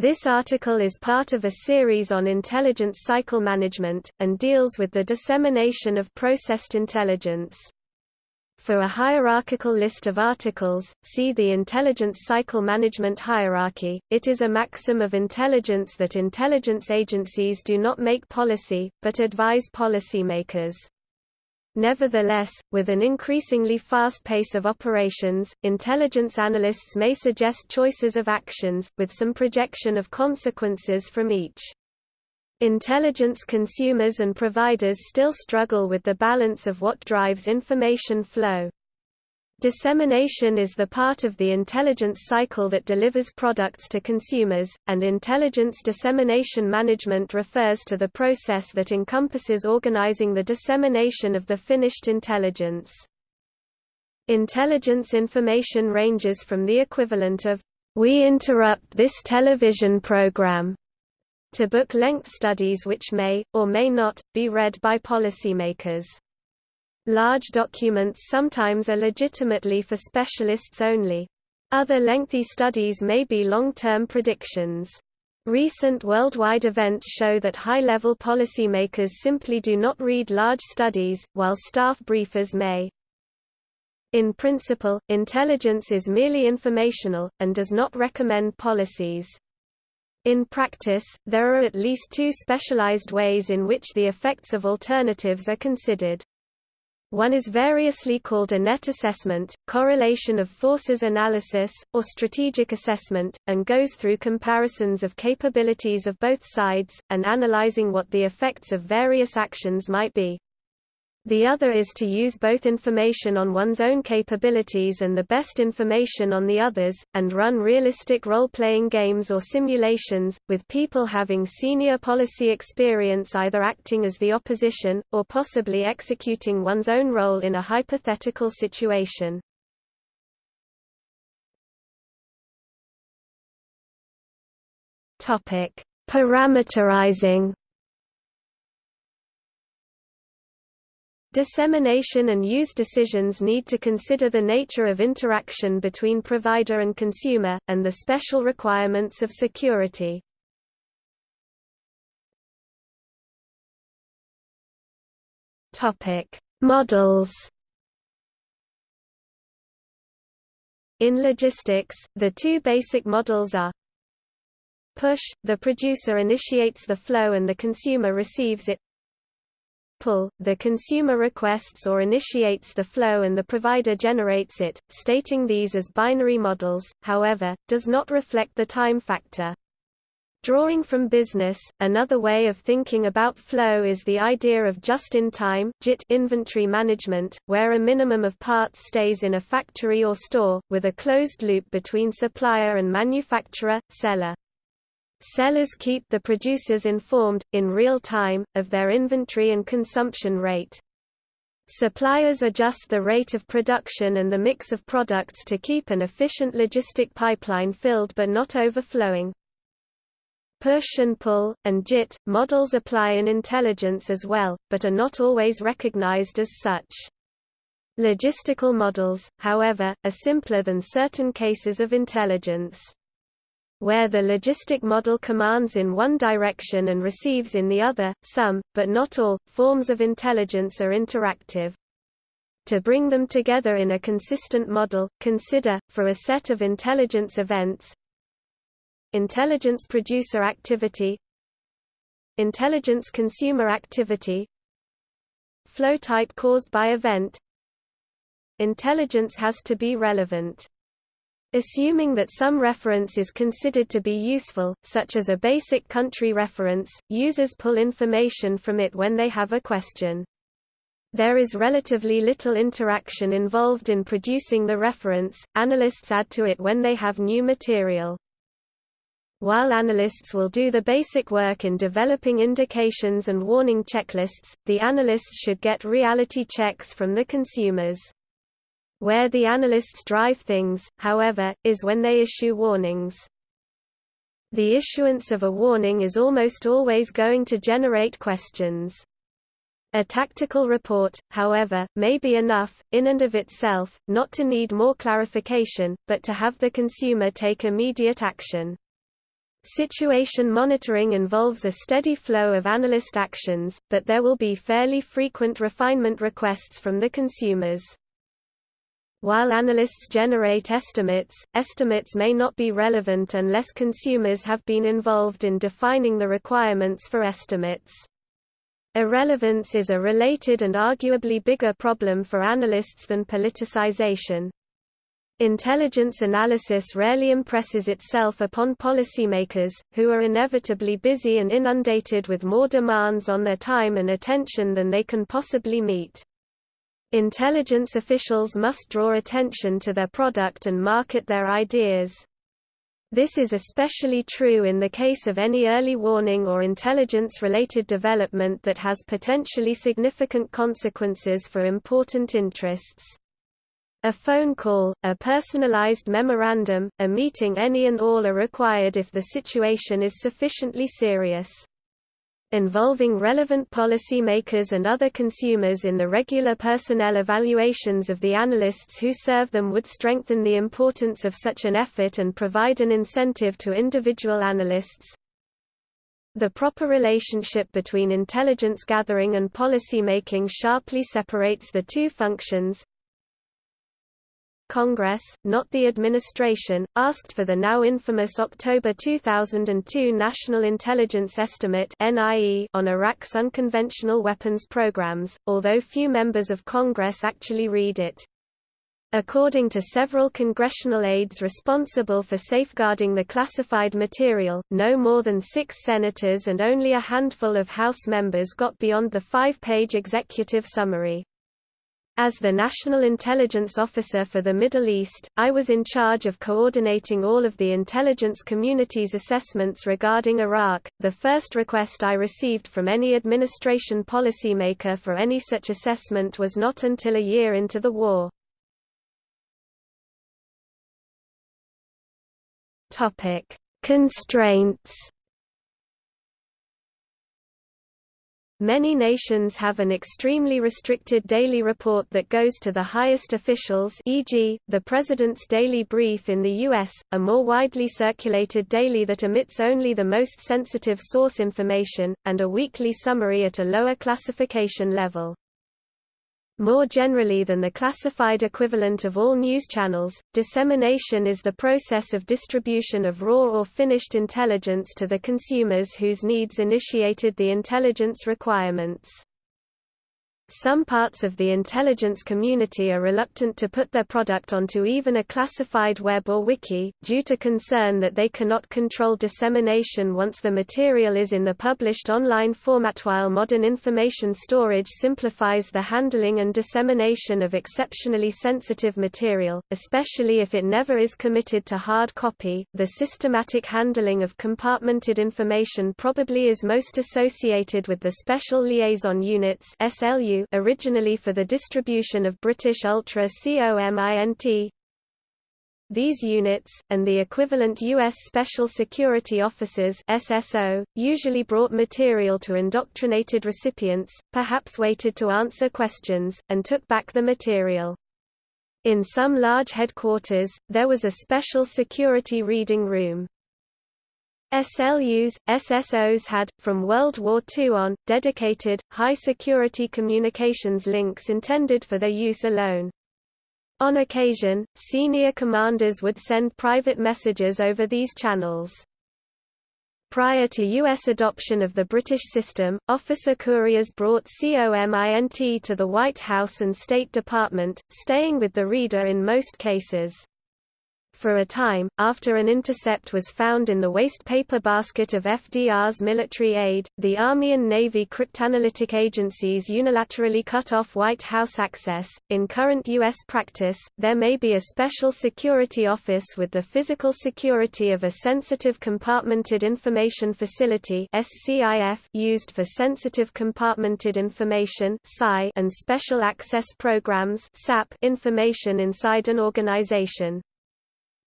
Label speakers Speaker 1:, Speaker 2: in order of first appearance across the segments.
Speaker 1: This article is part of a series on intelligence cycle management, and deals with the dissemination of processed intelligence. For a hierarchical list of articles, see the intelligence cycle management hierarchy. It is a maxim of intelligence that intelligence agencies do not make policy, but advise policymakers. Nevertheless, with an increasingly fast pace of operations, intelligence analysts may suggest choices of actions, with some projection of consequences from each. Intelligence consumers and providers still struggle with the balance of what drives information flow. Dissemination is the part of the intelligence cycle that delivers products to consumers, and intelligence dissemination management refers to the process that encompasses organizing the dissemination of the finished intelligence. Intelligence information ranges from the equivalent of, "'We interrupt this television program' to book-length studies which may, or may not, be read by policymakers. Large documents sometimes are legitimately for specialists only. Other lengthy studies may be long-term predictions. Recent worldwide events show that high-level policymakers simply do not read large studies, while staff briefers may. In principle, intelligence is merely informational, and does not recommend policies. In practice, there are at least two specialized ways in which the effects of alternatives are considered. One is variously called a net assessment, correlation of forces analysis, or strategic assessment, and goes through comparisons of capabilities of both sides, and analyzing what the effects of various actions might be. The other is to use both information on one's own capabilities and the best information on the others, and run realistic role-playing games or simulations, with people having senior policy experience either acting as the opposition, or possibly executing one's own role in a hypothetical situation. Parameterizing Dissemination and use decisions need to consider the nature of interaction between provider and consumer, and the special requirements of security. Models In logistics, the two basic models are Push – the producer initiates the flow and the consumer receives it pull, the consumer requests or initiates the flow and the provider generates it, stating these as binary models, however, does not reflect the time factor. Drawing from business, another way of thinking about flow is the idea of just-in-time inventory management, where a minimum of parts stays in a factory or store, with a closed loop between supplier and manufacturer, seller. Sellers keep the producers informed, in real time, of their inventory and consumption rate. Suppliers adjust the rate of production and the mix of products to keep an efficient logistic pipeline filled but not overflowing. Push and pull, and JIT, models apply in intelligence as well, but are not always recognized as such. Logistical models, however, are simpler than certain cases of intelligence where the logistic model commands in one direction and receives in the other, some, but not all, forms of intelligence are interactive. To bring them together in a consistent model, consider, for a set of intelligence events Intelligence producer activity Intelligence consumer activity Flow type caused by event Intelligence has to be relevant Assuming that some reference is considered to be useful, such as a basic country reference, users pull information from it when they have a question. There is relatively little interaction involved in producing the reference, analysts add to it when they have new material. While analysts will do the basic work in developing indications and warning checklists, the analysts should get reality checks from the consumers. Where the analysts drive things, however, is when they issue warnings. The issuance of a warning is almost always going to generate questions. A tactical report, however, may be enough, in and of itself, not to need more clarification, but to have the consumer take immediate action. Situation monitoring involves a steady flow of analyst actions, but there will be fairly frequent refinement requests from the consumers. While analysts generate estimates, estimates may not be relevant unless consumers have been involved in defining the requirements for estimates. Irrelevance is a related and arguably bigger problem for analysts than politicization. Intelligence analysis rarely impresses itself upon policymakers, who are inevitably busy and inundated with more demands on their time and attention than they can possibly meet. Intelligence officials must draw attention to their product and market their ideas. This is especially true in the case of any early warning or intelligence-related development that has potentially significant consequences for important interests. A phone call, a personalized memorandum, a meeting any and all are required if the situation is sufficiently serious. Involving relevant policymakers and other consumers in the regular personnel evaluations of the analysts who serve them would strengthen the importance of such an effort and provide an incentive to individual analysts. The proper relationship between intelligence gathering and policymaking sharply separates the two functions, Congress, not the administration, asked for the now infamous October 2002 National Intelligence Estimate on Iraq's unconventional weapons programs, although few members of Congress actually read it. According to several congressional aides responsible for safeguarding the classified material, no more than six senators and only a handful of House members got beyond the five-page executive summary. As the National Intelligence Officer for the Middle East, I was in charge of coordinating all of the intelligence community's assessments regarding Iraq. The first request I received from any administration policymaker for any such assessment was not until a year into the war. Topic: Constraints Many nations have an extremely restricted daily report that goes to the highest officials e.g., the President's Daily Brief in the U.S., a more widely circulated daily that omits only the most sensitive source information, and a weekly summary at a lower classification level. More generally than the classified equivalent of all news channels, dissemination is the process of distribution of raw or finished intelligence to the consumers whose needs initiated the intelligence requirements. Some parts of the intelligence community are reluctant to put their product onto even a classified web or wiki, due to concern that they cannot control dissemination once the material is in the published online format while modern information storage simplifies the handling and dissemination of exceptionally sensitive material, especially if it never is committed to hard copy. The systematic handling of compartmented information probably is most associated with the Special Liaison Units SLU originally for the distribution of British Ultra COMINT. These units, and the equivalent U.S. Special Security Officers SSO, usually brought material to indoctrinated recipients, perhaps waited to answer questions, and took back the material. In some large headquarters, there was a special security reading room. SLUs, SSOs had, from World War II on, dedicated, high-security communications links intended for their use alone. On occasion, senior commanders would send private messages over these channels. Prior to U.S. adoption of the British system, officer couriers brought COMINT to the White House and State Department, staying with the reader in most cases. For a time, after an intercept was found in the waste paper basket of FDR's military aide, the Army and Navy cryptanalytic agencies unilaterally cut off White House access. In current U.S. practice, there may be a special security office with the physical security of a sensitive compartmented information facility used for sensitive compartmented information and special access programs information inside an organization.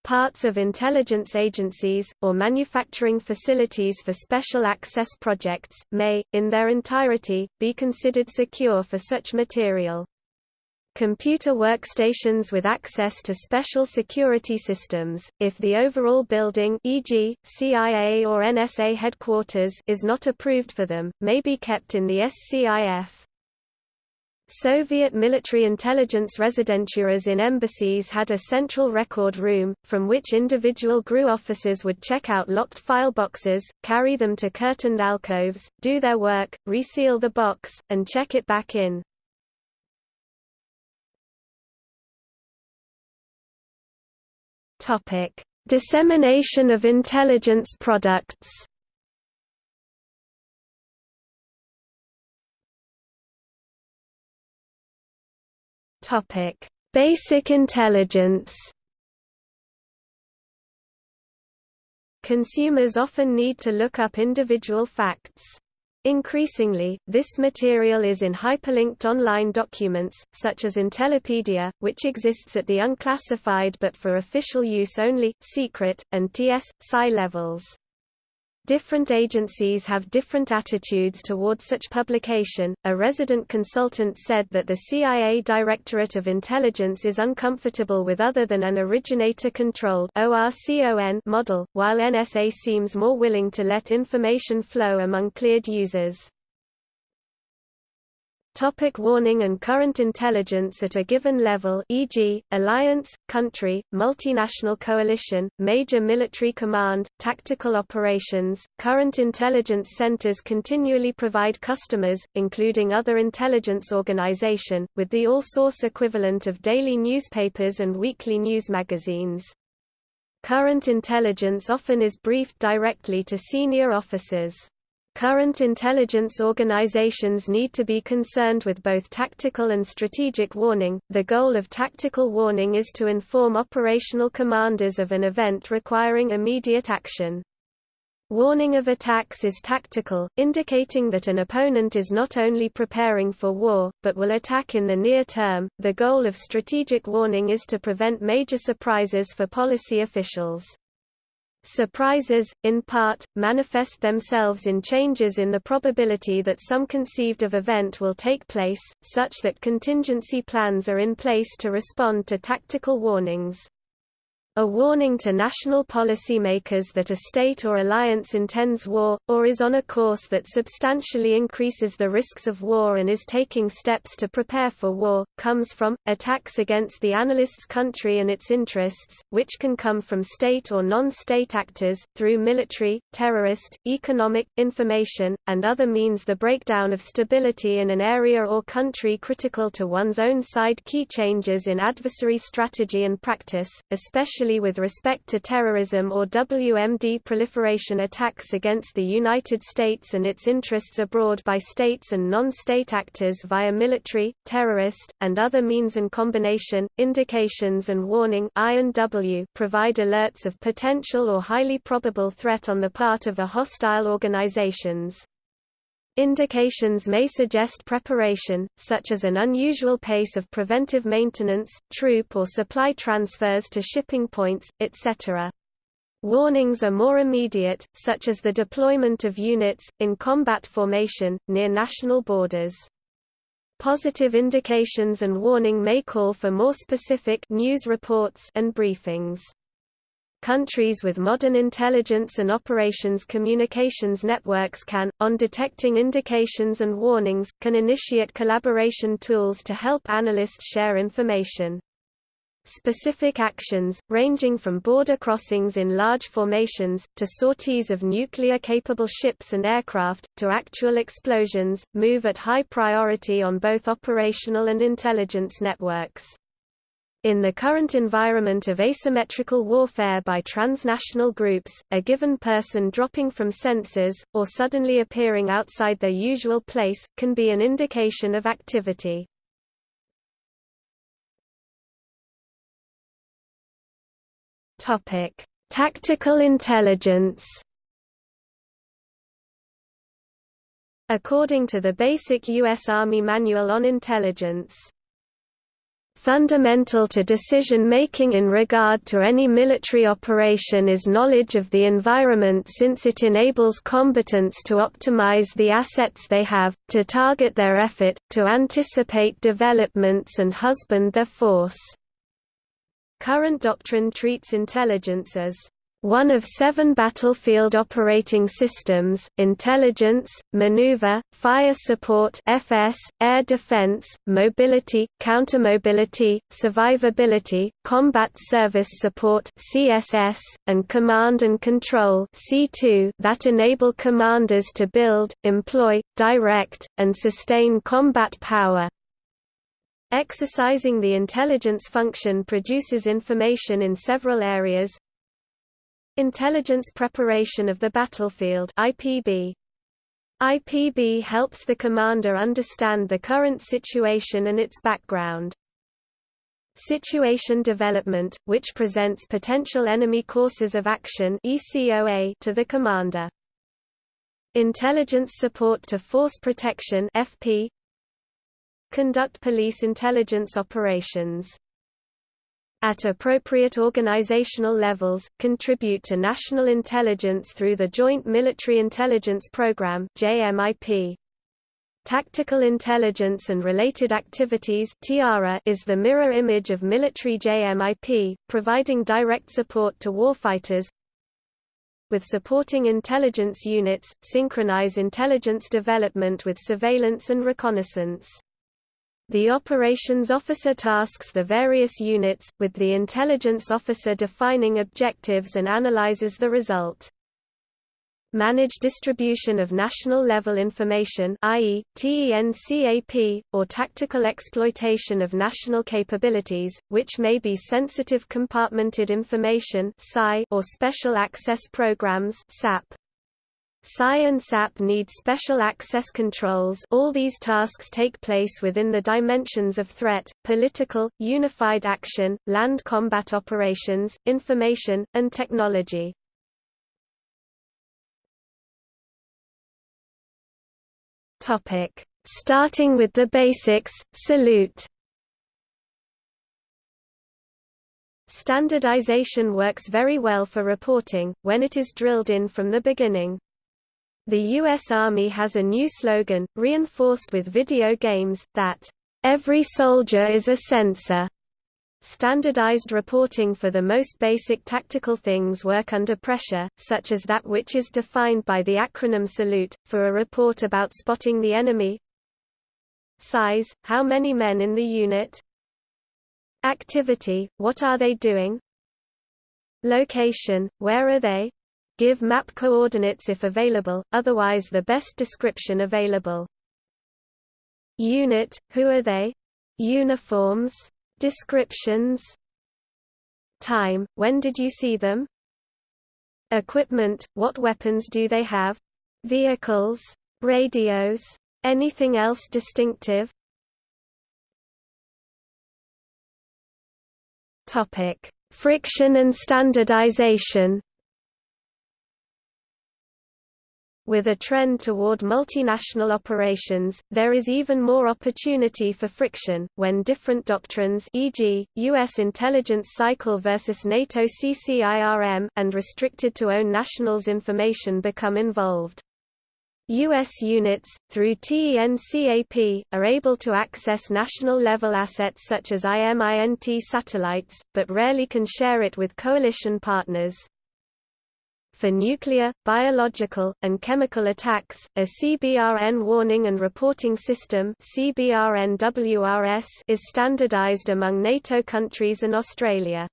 Speaker 1: Parts of intelligence agencies, or manufacturing facilities for special access projects, may, in their entirety, be considered secure for such material. computer workstations with access to special security systems, if the overall building e.g., CIA or NSA headquarters is not approved for them, may be kept in the SCIF. Soviet military intelligence residenturas in embassies had a central record room, from which individual GRU officers would check out locked file boxes, carry them to curtained alcoves, do their work, reseal the box, and check it back in. Dissemination of intelligence products. Topic: Basic intelligence. Consumers often need to look up individual facts. Increasingly, this material is in hyperlinked online documents, such as Intellipedia, which exists at the unclassified but for official use only, secret, and TS.Sci levels. Different agencies have different attitudes towards such publication. A resident consultant said that the CIA Directorate of Intelligence is uncomfortable with other than an originator controlled model, while NSA seems more willing to let information flow among cleared users. Topic warning and current intelligence at a given level e.g., alliance, country, multinational coalition, major military command, tactical operations. Current intelligence centers continually provide customers, including other intelligence organization, with the all-source equivalent of daily newspapers and weekly news magazines. Current intelligence often is briefed directly to senior officers. Current intelligence organizations need to be concerned with both tactical and strategic warning. The goal of tactical warning is to inform operational commanders of an event requiring immediate action. Warning of attacks is tactical, indicating that an opponent is not only preparing for war, but will attack in the near term. The goal of strategic warning is to prevent major surprises for policy officials. Surprises, in part, manifest themselves in changes in the probability that some conceived of event will take place, such that contingency plans are in place to respond to tactical warnings. A warning to national policymakers that a state or alliance intends war, or is on a course that substantially increases the risks of war and is taking steps to prepare for war, comes from, attacks against the analyst's country and its interests, which can come from state or non-state actors, through military, terrorist, economic, information, and other means the breakdown of stability in an area or country critical to one's own side. Key changes in adversary strategy and practice, especially especially with respect to terrorism or WMD proliferation attacks against the United States and its interests abroad by states and non-state actors via military, terrorist, and other means and combination, indications and warning provide alerts of potential or highly probable threat on the part of a hostile organizations. Indications may suggest preparation, such as an unusual pace of preventive maintenance, troop or supply transfers to shipping points, etc. Warnings are more immediate, such as the deployment of units, in combat formation, near national borders. Positive indications and warning may call for more specific news reports and briefings. Countries with modern intelligence and operations communications networks can, on detecting indications and warnings, can initiate collaboration tools to help analysts share information. Specific actions, ranging from border crossings in large formations, to sorties of nuclear-capable ships and aircraft, to actual explosions, move at high priority on both operational and intelligence networks. In the current environment of asymmetrical warfare by transnational groups, a given person dropping from sensors, or suddenly appearing outside their usual place, can be an indication of activity. Tactical intelligence According to the Basic U.S. Army Manual on Intelligence, Fundamental to decision-making in regard to any military operation is knowledge of the environment since it enables combatants to optimize the assets they have, to target their effort, to anticipate developments and husband their force. Current doctrine treats intelligence as one of seven battlefield operating systems, intelligence, maneuver, fire support FS, air defense, mobility, countermobility, survivability, combat service support CSS, and command and control C2 that enable commanders to build, employ, direct, and sustain combat power. Exercising the intelligence function produces information in several areas, Intelligence Preparation of the Battlefield IPB. IPB helps the commander understand the current situation and its background. Situation Development, which presents potential enemy courses of action to the commander. Intelligence Support to Force Protection FP. Conduct police intelligence operations at appropriate organizational levels, contribute to national intelligence through the Joint Military Intelligence Program JMIP. Tactical intelligence and related activities is the mirror image of military JMIP, providing direct support to warfighters, with supporting intelligence units, synchronize intelligence development with surveillance and reconnaissance. The operations officer tasks the various units, with the intelligence officer defining objectives and analyzes the result. Manage distribution of national-level information i.e., TENCAP, or tactical exploitation of national capabilities, which may be sensitive compartmented information or special access programs SAP. And SAP need special access controls all these tasks take place within the dimensions of threat, political, unified action, land combat operations, information, and technology. Starting with the basics, salute Standardization works very well for reporting, when it is drilled in from the beginning. The U.S. Army has a new slogan, reinforced with video games, that, "...every soldier is a sensor." Standardized reporting for the most basic tactical things work under pressure, such as that which is defined by the acronym SALUTE, for a report about spotting the enemy Size, how many men in the unit Activity, what are they doing Location, where are they Give map coordinates if available, otherwise the best description available. Unit, who are they? Uniforms. Descriptions. Time, when did you see them? Equipment, what weapons do they have? Vehicles. Radios. Anything else distinctive? Topic: Friction and standardization. With a trend toward multinational operations, there is even more opportunity for friction, when different doctrines e.g., U.S. intelligence cycle versus NATO CCIRM and restricted to own nationals information become involved. U.S. units, through TENCAP, are able to access national-level assets such as IMINT satellites, but rarely can share it with coalition partners. For nuclear, biological, and chemical attacks, a CBRN warning and reporting system is standardized among NATO countries and Australia.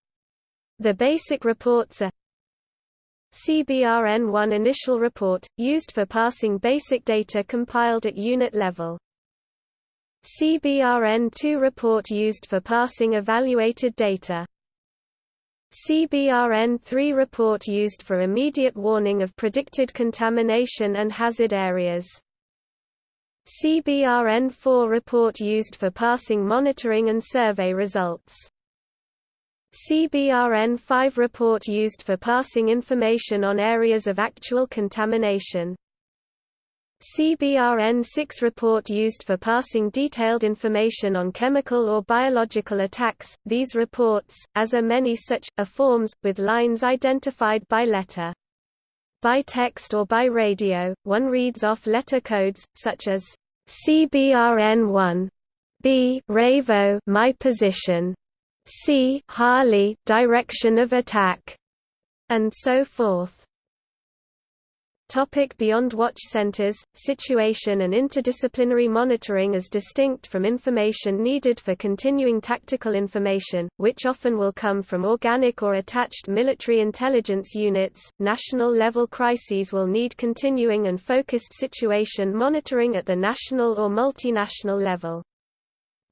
Speaker 1: The basic reports are CBRN-1 initial report, used for passing basic data compiled at unit level. CBRN-2 report used for passing evaluated data. CBRN-3 report used for immediate warning of predicted contamination and hazard areas. CBRN-4 report used for passing monitoring and survey results. CBRN-5 report used for passing information on areas of actual contamination. CBRN-6 report used for passing detailed information on chemical or biological attacks. These reports, as are many such, are forms, with lines identified by letter. By text or by radio, one reads off letter codes, such as CBRN1, B Ravo my position, C Harley direction of attack, and so forth. Topic beyond watch centers, situation and interdisciplinary monitoring is distinct from information needed for continuing tactical information, which often will come from organic or attached military intelligence units. National level crises will need continuing and focused situation monitoring at the national or multinational level.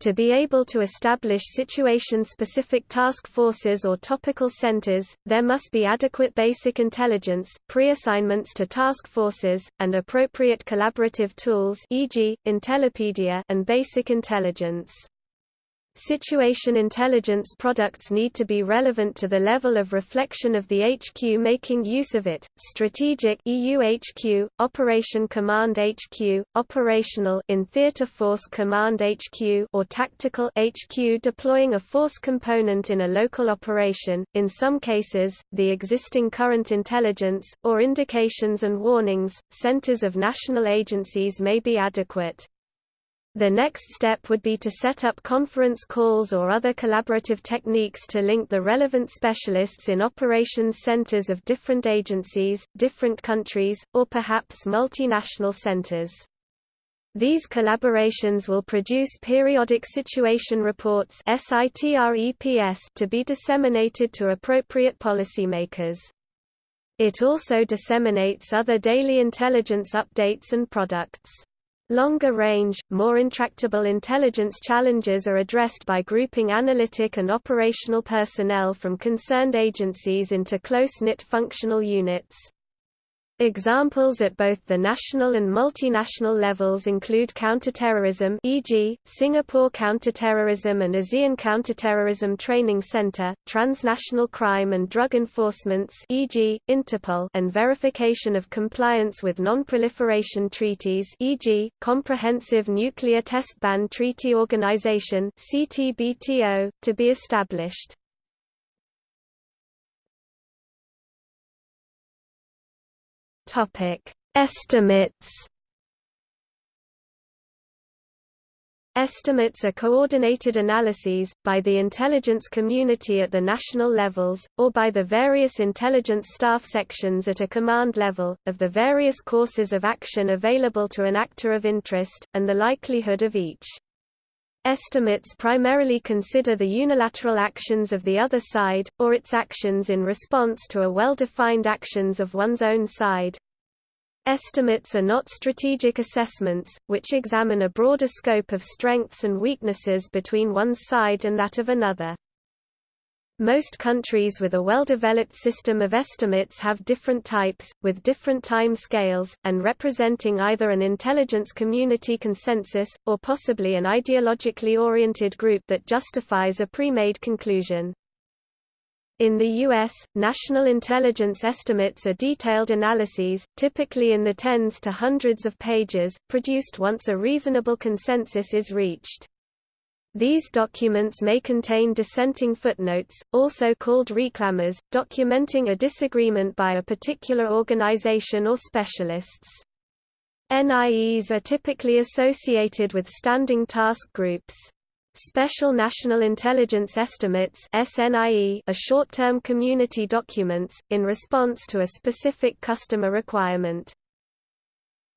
Speaker 1: To be able to establish situation-specific task forces or topical centers, there must be adequate basic intelligence, pre-assignments to task forces, and appropriate collaborative tools e.g., Intellipedia and basic intelligence. Situation intelligence products need to be relevant to the level of reflection of the HQ making use of it. Strategic EU HQ, Operation Command HQ, operational in Theater Force Command HQ or tactical HQ deploying a force component in a local operation. In some cases, the existing current intelligence or indications and warnings centers of national agencies may be adequate. The next step would be to set up conference calls or other collaborative techniques to link the relevant specialists in operations centers of different agencies, different countries, or perhaps multinational centers. These collaborations will produce periodic situation reports to be disseminated to appropriate policymakers. It also disseminates other daily intelligence updates and products. Longer range, more intractable intelligence challenges are addressed by grouping analytic and operational personnel from concerned agencies into close-knit functional units. Examples at both the national and multinational levels include counterterrorism e.g., Singapore Counterterrorism and ASEAN Counterterrorism Training Center, transnational crime and drug enforcements e.g., Interpol and verification of compliance with non-proliferation treaties e.g., Comprehensive Nuclear Test Ban Treaty Organization CTBTO, to be established. Topic: Estimates. Estimates are coordinated analyses, by the intelligence community at the national levels, or by the various intelligence staff sections at a command level, of the various courses of action available to an actor of interest, and the likelihood of each. Estimates primarily consider the unilateral actions of the other side, or its actions in response to a well-defined actions of one's own side. Estimates are not strategic assessments, which examine a broader scope of strengths and weaknesses between one's side and that of another. Most countries with a well-developed system of estimates have different types, with different time scales, and representing either an intelligence community consensus, or possibly an ideologically oriented group that justifies a pre-made conclusion. In the U.S., national intelligence estimates are detailed analyses, typically in the tens to hundreds of pages, produced once a reasonable consensus is reached. These documents may contain dissenting footnotes, also called reclamas, documenting a disagreement by a particular organization or specialists. NIEs are typically associated with standing task groups. Special National Intelligence Estimates SNIE are short-term community documents, in response to a specific customer requirement.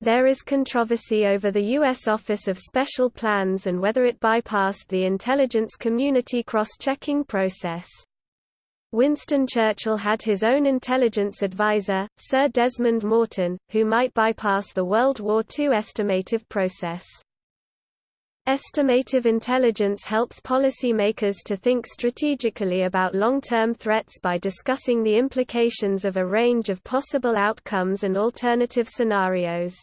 Speaker 1: There is controversy over the U.S. Office of Special Plans and whether it bypassed the intelligence community cross-checking process. Winston Churchill had his own intelligence advisor, Sir Desmond Morton, who might bypass the World War II estimative process. Estimative intelligence helps policymakers to think strategically about long-term threats by discussing the implications of a range of possible outcomes and alternative scenarios.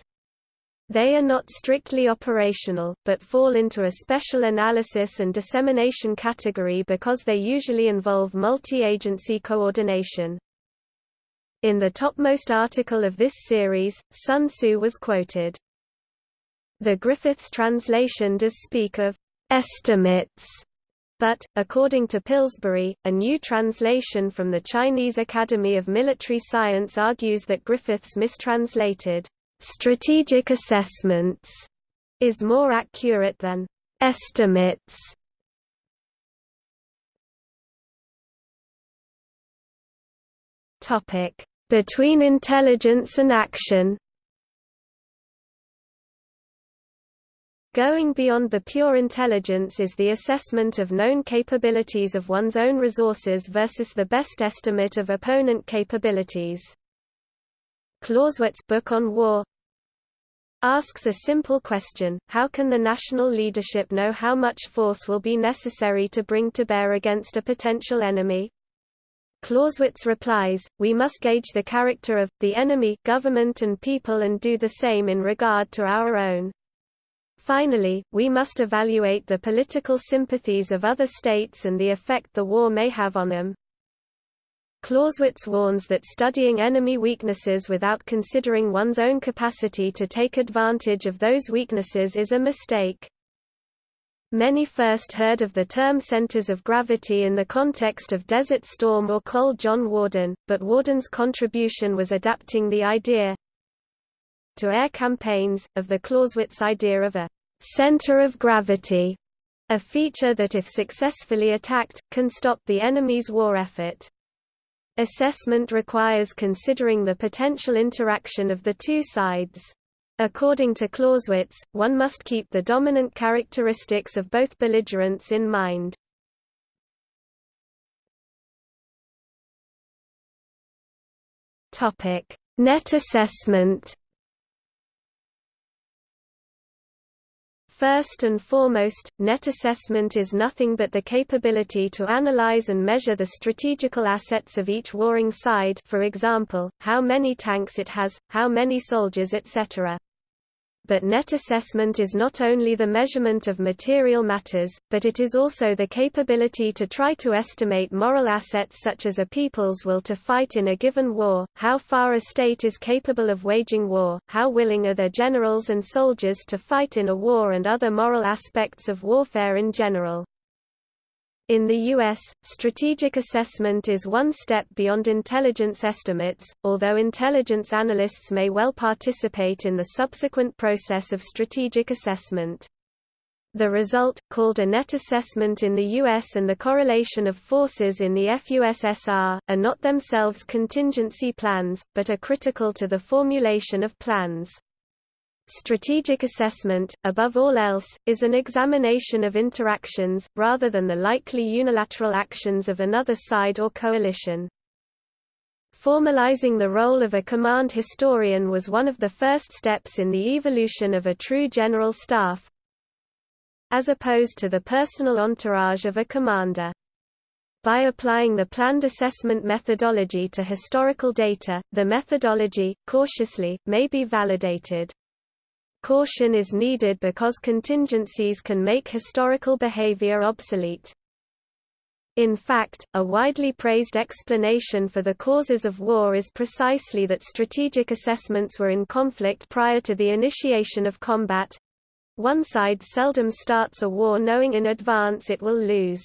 Speaker 1: They are not strictly operational, but fall into a special analysis and dissemination category because they usually involve multi-agency coordination. In the topmost article of this series, Sun Tzu was quoted, The Griffiths translation does speak of estimates, but, according to Pillsbury, a new translation from the Chinese Academy of Military Science argues that Griffiths mistranslated strategic assessments is more accurate than estimates. Topic: Between intelligence and action. Going beyond the pure intelligence is the assessment of known capabilities of one's own resources versus the best estimate of opponent capabilities. Clausewitz' book on war asks a simple question, how can the national leadership know how much force will be necessary to bring to bear against a potential enemy? Clausewitz replies, we must gauge the character of, the enemy government and people and do the same in regard to our own. Finally, we must evaluate the political sympathies of other states and the effect the war may have on them. Clausewitz warns that studying enemy weaknesses without considering one's own capacity to take advantage of those weaknesses is a mistake. Many first heard of the term centers of gravity in the context of Desert Storm or Cold John Warden, but Warden's contribution was adapting the idea to air campaigns, of the Clausewitz idea of a center of gravity, a feature that if successfully attacked, can stop the enemy's war effort. Assessment requires considering the potential interaction of the two sides. According to Clausewitz, one must keep the dominant characteristics of both belligerents in mind. Net assessment First and foremost, net assessment is nothing but the capability to analyze and measure the strategical assets of each warring side for example, how many tanks it has, how many soldiers etc but net assessment is not only the measurement of material matters, but it is also the capability to try to estimate moral assets such as a people's will to fight in a given war, how far a state is capable of waging war, how willing are their generals and soldiers to fight in a war and other moral aspects of warfare in general. In the U.S., strategic assessment is one step beyond intelligence estimates, although intelligence analysts may well participate in the subsequent process of strategic assessment. The result, called a net assessment in the U.S. and the correlation of forces in the FUSSR, are not themselves contingency plans, but are critical to the formulation of plans. Strategic assessment, above all else, is an examination of interactions, rather than the likely unilateral actions of another side or coalition. Formalizing the role of a command historian was one of the first steps in the evolution of a true general staff, as opposed to the personal entourage of a commander. By applying the planned assessment methodology to historical data, the methodology, cautiously, may be validated. Caution is needed because contingencies can make historical behavior obsolete. In fact, a widely praised explanation for the causes of war is precisely that strategic assessments were in conflict prior to the initiation of combat. One side seldom starts a war knowing in advance it will lose.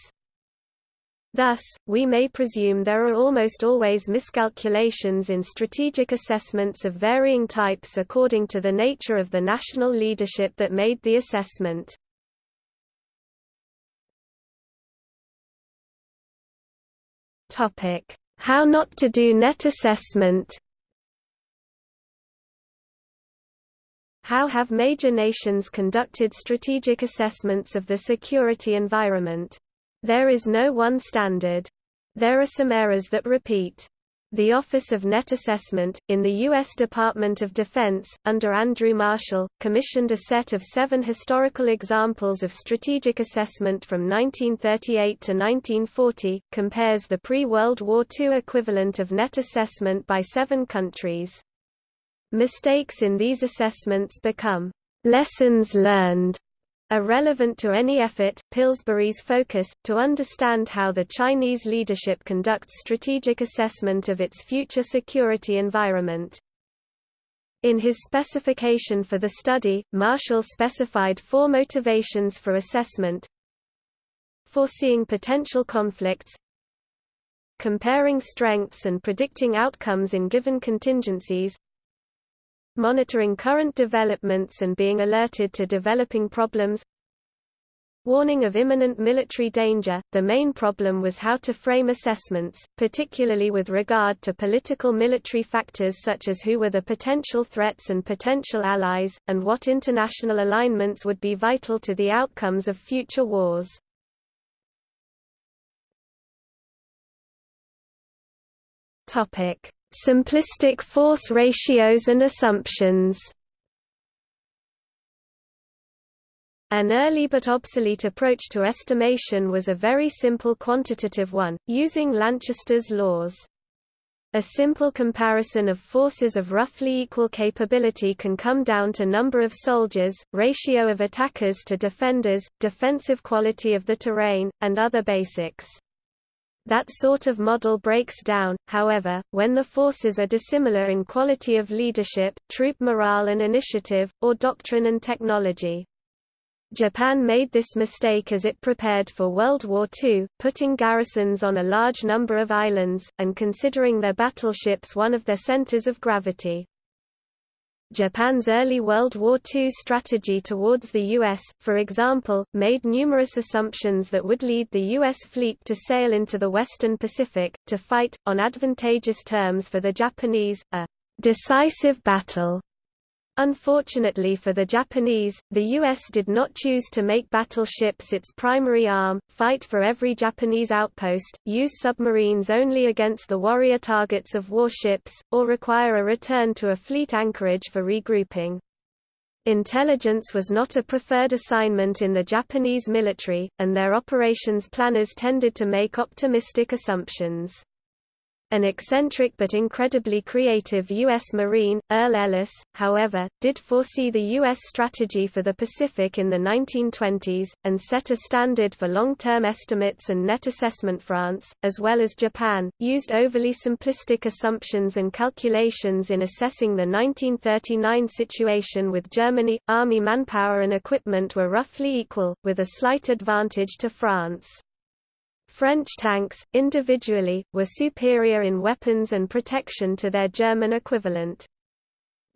Speaker 1: Thus, we may presume there are almost always miscalculations in strategic assessments of varying types according to the nature of the national leadership that made the assessment. How not to do net assessment How have major nations conducted strategic assessments of the security environment? There is no one standard. There are some errors that repeat. The Office of Net Assessment, in the U.S. Department of Defense, under Andrew Marshall, commissioned a set of seven historical examples of strategic assessment from 1938 to 1940, compares the pre-World War II equivalent of net assessment by seven countries. Mistakes in these assessments become lessons learned are relevant to any effort, Pillsbury's focus, to understand how the Chinese leadership conducts strategic assessment of its future security environment. In his specification for the study, Marshall specified four motivations for assessment. Foreseeing potential conflicts. Comparing strengths and predicting outcomes in given contingencies Monitoring current developments and being alerted to developing problems Warning of imminent military danger. The main problem was how to frame assessments, particularly with regard to political military factors such as who were the potential threats and potential allies, and what international alignments would be vital to the outcomes of future wars. Simplistic force ratios and assumptions. An early but obsolete approach to estimation was a very simple quantitative one, using Lanchester's laws. A simple comparison of forces of roughly equal capability can come down to number of soldiers, ratio of attackers to defenders, defensive quality of the terrain, and other basics. That sort of model breaks down, however, when the forces are dissimilar in quality of leadership, troop morale and initiative, or doctrine and technology. Japan made this mistake as it prepared for World War II, putting garrisons on a large number of islands, and considering their battleships one of their centers of gravity. Japan's early World War II strategy towards the U.S., for example, made numerous assumptions that would lead the U.S. fleet to sail into the western Pacific, to fight, on advantageous terms for the Japanese, a decisive battle Unfortunately for the Japanese, the U.S. did not choose to make battleships its primary arm, fight for every Japanese outpost, use submarines only against the warrior targets of warships, or require a return to a fleet anchorage for regrouping. Intelligence was not a preferred assignment in the Japanese military, and their operations planners tended to make optimistic assumptions. An eccentric but incredibly creative U.S. Marine, Earl Ellis, however, did foresee the U.S. strategy for the Pacific in the 1920s, and set a standard for long-term estimates and net assessment France, as well as Japan, used overly simplistic assumptions and calculations in assessing the 1939 situation with Germany. Army manpower and equipment were roughly equal, with a slight advantage to France. French tanks, individually, were superior in weapons and protection to their German equivalent.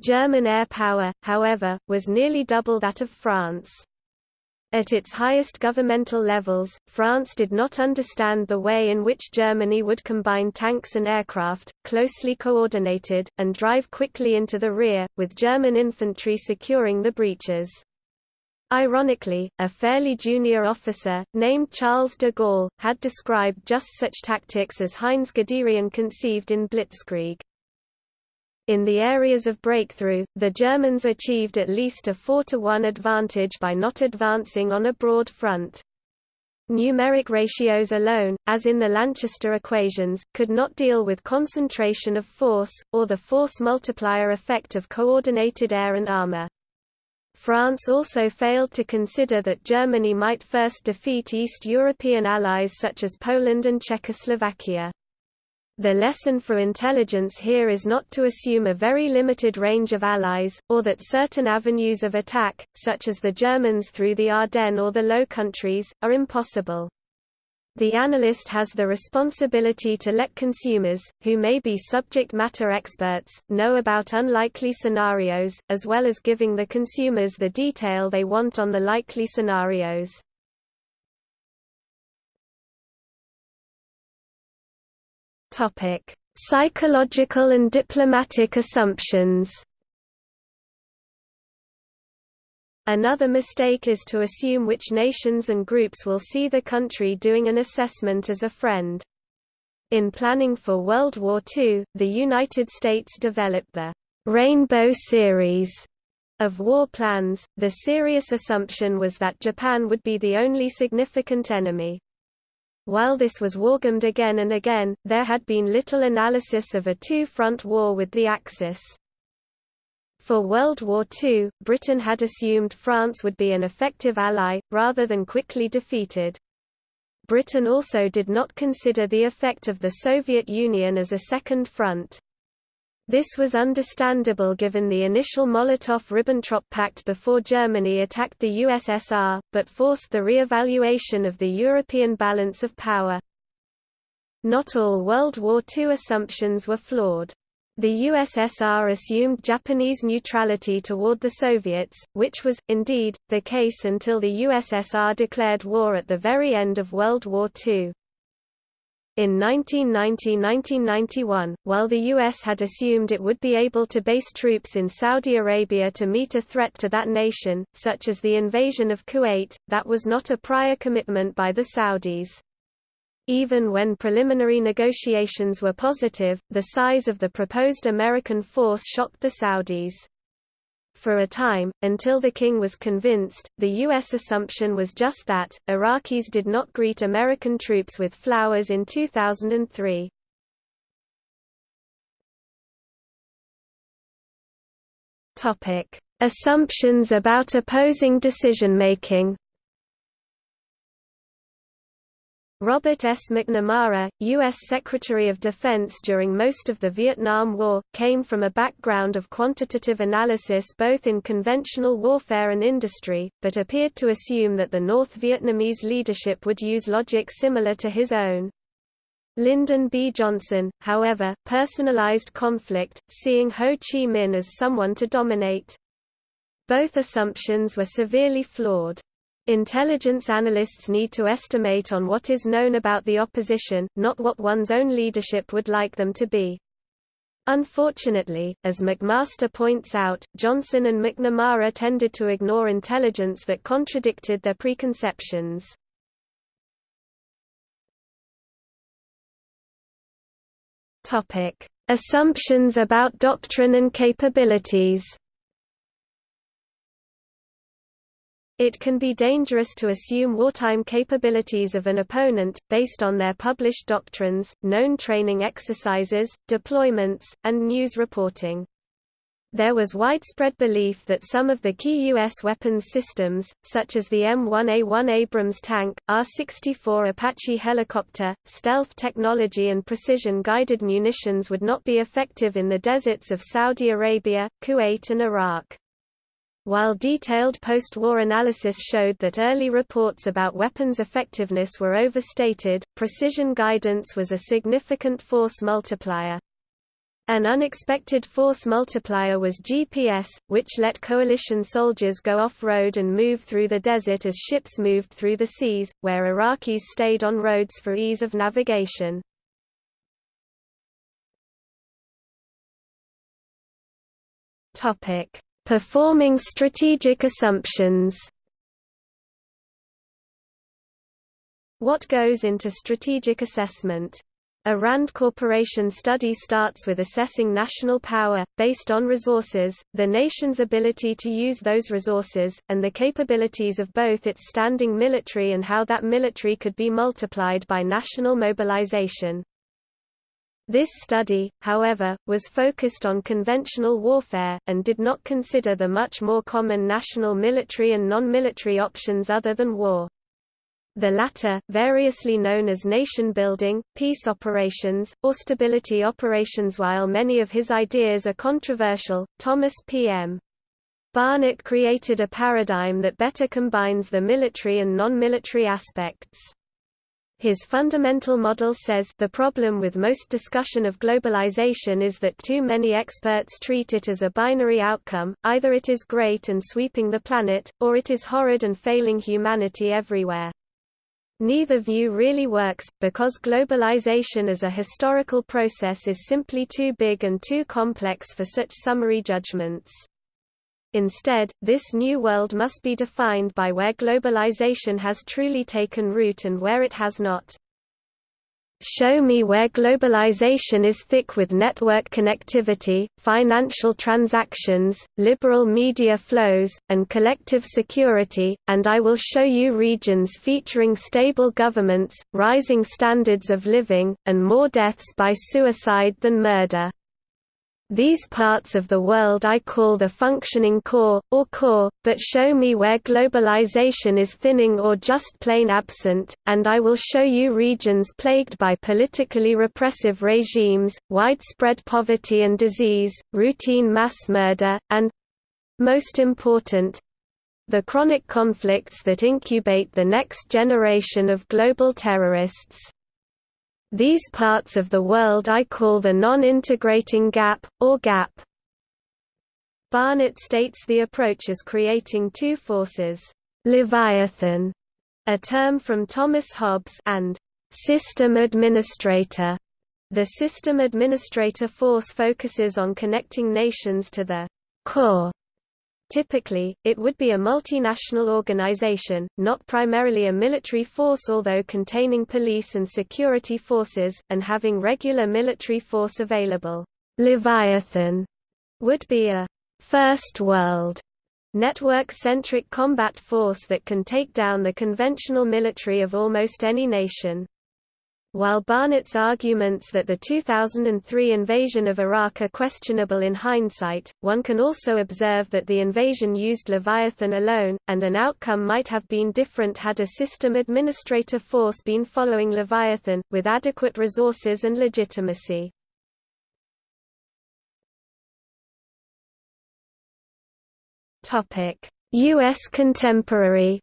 Speaker 1: German air power, however, was nearly double that of France. At its highest governmental levels, France did not understand the way in which Germany would combine tanks and aircraft, closely coordinated, and drive quickly into the rear, with German infantry securing the breaches. Ironically, a fairly junior officer, named Charles de Gaulle, had described just such tactics as Heinz Guderian conceived in Blitzkrieg. In the areas of breakthrough, the Germans achieved at least a 4-to-1 advantage by not advancing on a broad front. Numeric ratios alone, as in the Lanchester equations, could not deal with concentration of force, or the force multiplier effect of coordinated air and armor. France also failed to consider that Germany might first defeat East European allies such as Poland and Czechoslovakia. The lesson for intelligence here is not to assume a very limited range of allies, or that certain avenues of attack, such as the Germans through the Ardennes or the Low Countries, are impossible. The analyst has the responsibility to let consumers, who may be subject matter experts, know about unlikely scenarios, as well as giving the consumers the detail they want on the likely scenarios. Psychological and diplomatic assumptions Another mistake is to assume which nations and groups will see the country doing an assessment as a friend. In planning for World War II, the United States developed the Rainbow Series of war plans. The serious assumption was that Japan would be the only significant enemy. While this was wargamed again and again, there had been little analysis of a two-front war with the Axis. For World War II, Britain had assumed France would be an effective ally, rather than quickly defeated. Britain also did not consider the effect of the Soviet Union as a second front. This was understandable given the initial Molotov–Ribbentrop Pact before Germany attacked the USSR, but forced the re-evaluation of the European balance of power. Not all World War II assumptions were flawed. The USSR assumed Japanese neutrality toward the Soviets, which was, indeed, the case until the USSR declared war at the very end of World War II. In 1990–1991, while the U.S. had assumed it would be able to base troops in Saudi Arabia to meet a threat to that nation, such as the invasion of Kuwait, that was not a prior commitment by the Saudis. Even when preliminary negotiations were positive, the size of the proposed American force shocked the Saudis. For a time, until the king was convinced, the U.S. assumption was just that. Iraqis did not greet American troops with flowers in 2003. Topic: Assumptions about opposing decision-making Robert S. McNamara, U.S. Secretary of Defense during most of the Vietnam War, came from a background of quantitative analysis both in conventional warfare and industry, but appeared to assume that the North Vietnamese leadership would use logic similar to his own. Lyndon B. Johnson, however, personalized conflict, seeing Ho Chi Minh as someone to dominate. Both assumptions were severely flawed. Intelligence analysts need to estimate on what is known about the opposition, not what one's own leadership would like them to be. Unfortunately, as McMaster points out, Johnson and McNamara tended to ignore intelligence that contradicted their preconceptions. Assumptions about doctrine and capabilities It can be dangerous to assume wartime capabilities of an opponent, based on their published doctrines, known training exercises, deployments, and news reporting. There was widespread belief that some of the key U.S. weapons systems, such as the M1A1 Abrams tank, AH-64 Apache helicopter, stealth technology and precision-guided munitions would not be effective in the deserts of Saudi Arabia, Kuwait and Iraq. While detailed post-war analysis showed that early reports about weapons effectiveness were overstated, precision guidance was a significant force multiplier. An unexpected force multiplier was GPS, which let coalition soldiers go off-road and move through the desert as ships moved through the seas, where Iraqis stayed on roads for ease of navigation. Topic: Performing strategic assumptions What goes into strategic assessment? A RAND Corporation study starts with assessing national power, based on resources, the nation's ability to use those resources, and the capabilities of both its standing military and how that military could be multiplied by national mobilization. This study, however, was focused on conventional warfare, and did not consider the much more common national military and non-military options other than war. The latter, variously known as nation-building, peace operations, or stability operations While many of his ideas are controversial, Thomas P.M. Barnett created a paradigm that better combines the military and non-military aspects. His fundamental model says the problem with most discussion of globalization is that too many experts treat it as a binary outcome, either it is great and sweeping the planet, or it is horrid and failing humanity everywhere. Neither view really works, because globalization as a historical process is simply too big and too complex for such summary judgments. Instead, this new world must be defined by where globalization has truly taken root and where it has not. Show me where globalization is thick with network connectivity, financial transactions, liberal media flows, and collective security, and I will show you regions featuring stable governments, rising standards of living, and more deaths by suicide than murder. These parts of the world I call the functioning core, or core, but show me where globalization is thinning or just plain absent, and I will show you regions plagued by politically repressive regimes, widespread poverty and disease, routine mass murder, and—most important—the chronic conflicts that incubate the next generation of global terrorists. These parts of the world I call the non-integrating gap, or gap. Barnett states the approach as creating two forces, Leviathan, a term from Thomas Hobbes, and system administrator. The system administrator force focuses on connecting nations to the core Typically, it would be a multinational organization, not primarily a military force although containing police and security forces, and having regular military force available. Leviathan would be a first world network-centric combat force that can take down the conventional military of almost any nation. While Barnett's arguments that the 2003 invasion of Iraq are questionable in hindsight, one can also observe that the invasion used Leviathan alone, and an outcome might have been different had a system administrator force been following Leviathan, with adequate resources and legitimacy. U.S. contemporary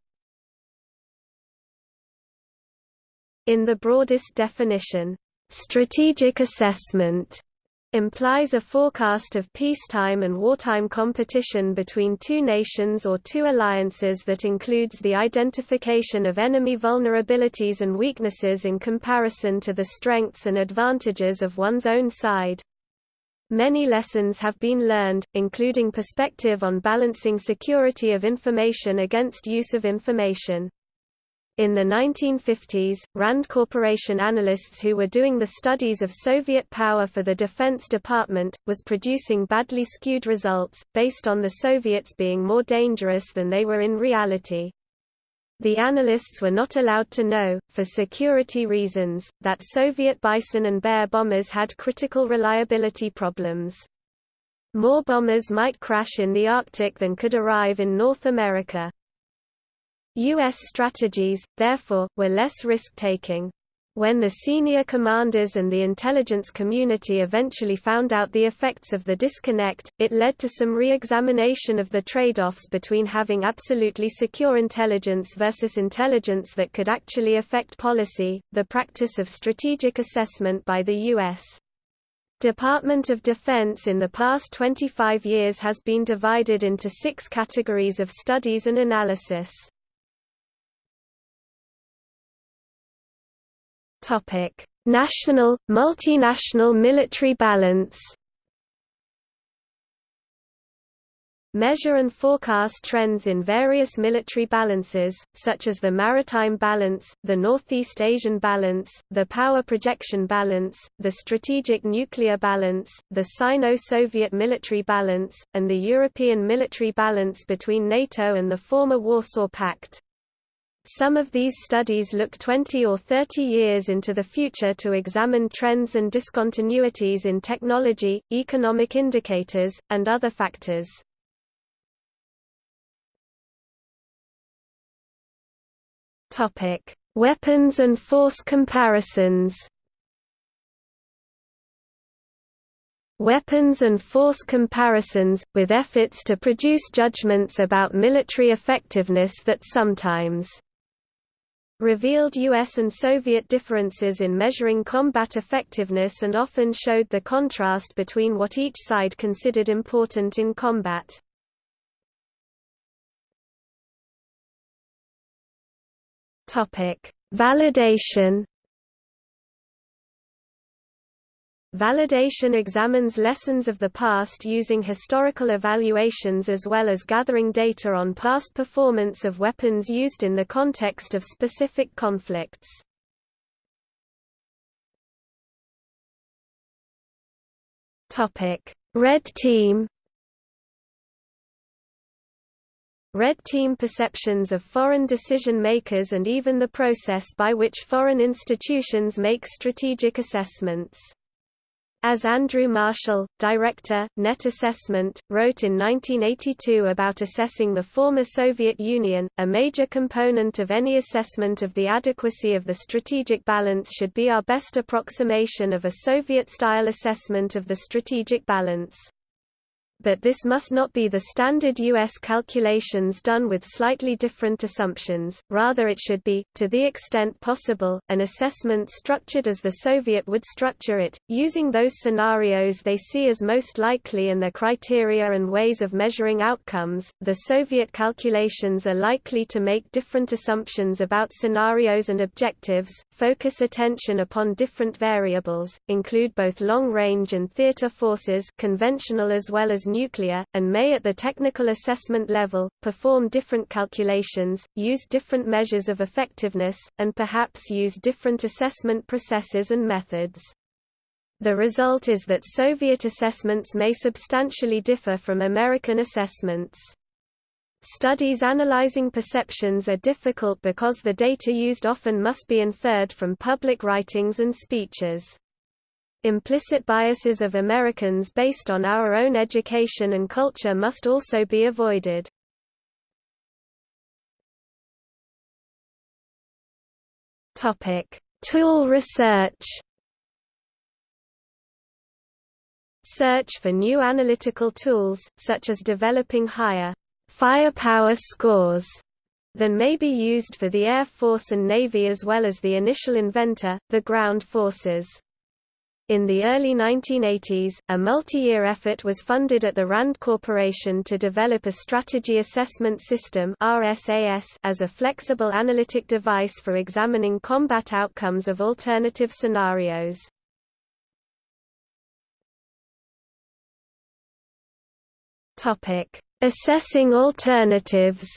Speaker 1: In the broadest definition, strategic assessment implies a forecast of peacetime and wartime competition between two nations or two alliances that includes the identification of enemy vulnerabilities and weaknesses in comparison to the strengths and advantages of one's own side. Many lessons have been learned, including perspective on balancing security of information against use of information. In the 1950s, RAND Corporation analysts who were doing the studies of Soviet power for the Defense Department, was producing badly skewed results, based on the Soviets being more dangerous than they were in reality. The analysts were not allowed to know, for security reasons, that Soviet Bison and Bear bombers had critical reliability problems. More bombers might crash in the Arctic than could arrive in North America. U.S. strategies, therefore, were less risk-taking. When the senior commanders and the intelligence community eventually found out the effects of the disconnect, it led to some re-examination of the trade-offs between having absolutely secure intelligence versus intelligence that could actually affect policy, the practice of strategic assessment by the U.S. Department of Defense in the past 25 years has been divided into six categories of studies and analysis. Topic: National, multinational military balance. Measure and forecast trends in various military balances, such as the Maritime Balance, the Northeast Asian Balance, the Power Projection Balance, the Strategic Nuclear Balance, the Sino-Soviet Military Balance, and the European Military Balance between NATO and the former Warsaw Pact. Some of these studies look 20 or 30 years into the future to examine trends and discontinuities in technology, economic indicators, and other factors. Weapons and force comparisons weapons and force comparisons, with efforts to produce judgments about military effectiveness that sometimes revealed US and Soviet differences in measuring combat effectiveness and often showed the contrast between what each side considered important in combat. Validation Validation examines lessons of the past using historical evaluations as well as gathering data on past performance of weapons used in the context of specific conflicts. Red Team Red Team perceptions of foreign decision-makers and even the process by which foreign institutions make strategic assessments As Andrew Marshall, director, Net Assessment, wrote in 1982 about assessing the former Soviet Union, a major component of any assessment of the adequacy of the strategic balance should be our best approximation of a Soviet-style assessment of the strategic balance but this must not be the standard U.S. calculations done with slightly different assumptions, rather it should be, to the extent possible, an assessment structured as the Soviet would structure it, using those scenarios they see as most likely and their criteria and ways of measuring outcomes. The Soviet calculations are likely to make different assumptions about scenarios and objectives, focus attention upon different variables, include both long-range and theater forces conventional as well as nuclear, and may at the technical assessment level, perform different calculations, use different measures of effectiveness, and perhaps use different assessment processes and methods. The result is that Soviet assessments may substantially differ from American assessments. Studies analyzing perceptions are difficult because the data used often must be inferred from public writings and speeches. Implicit biases of Americans based on our own education and culture must also be avoided. Topic: Tool research. Search for new analytical tools, such as developing higher firepower scores than may be used for the Air Force and Navy as well as the initial inventor, the ground forces. In the early 1980s, a multi-year effort was funded at the RAND Corporation to develop a Strategy Assessment System as a flexible analytic device for examining combat outcomes of alternative scenarios. Assessing alternatives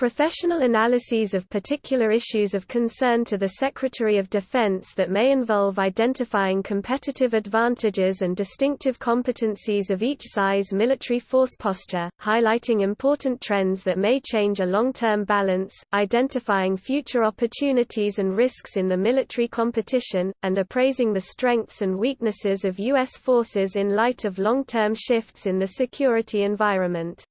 Speaker 1: Professional analyses of particular issues of concern to the Secretary of Defense that may involve identifying competitive advantages and distinctive competencies of each size military force posture, highlighting important trends that may change a long-term balance, identifying future opportunities and risks in the military competition, and appraising the strengths and weaknesses of U.S. forces in light of long-term shifts in the security environment.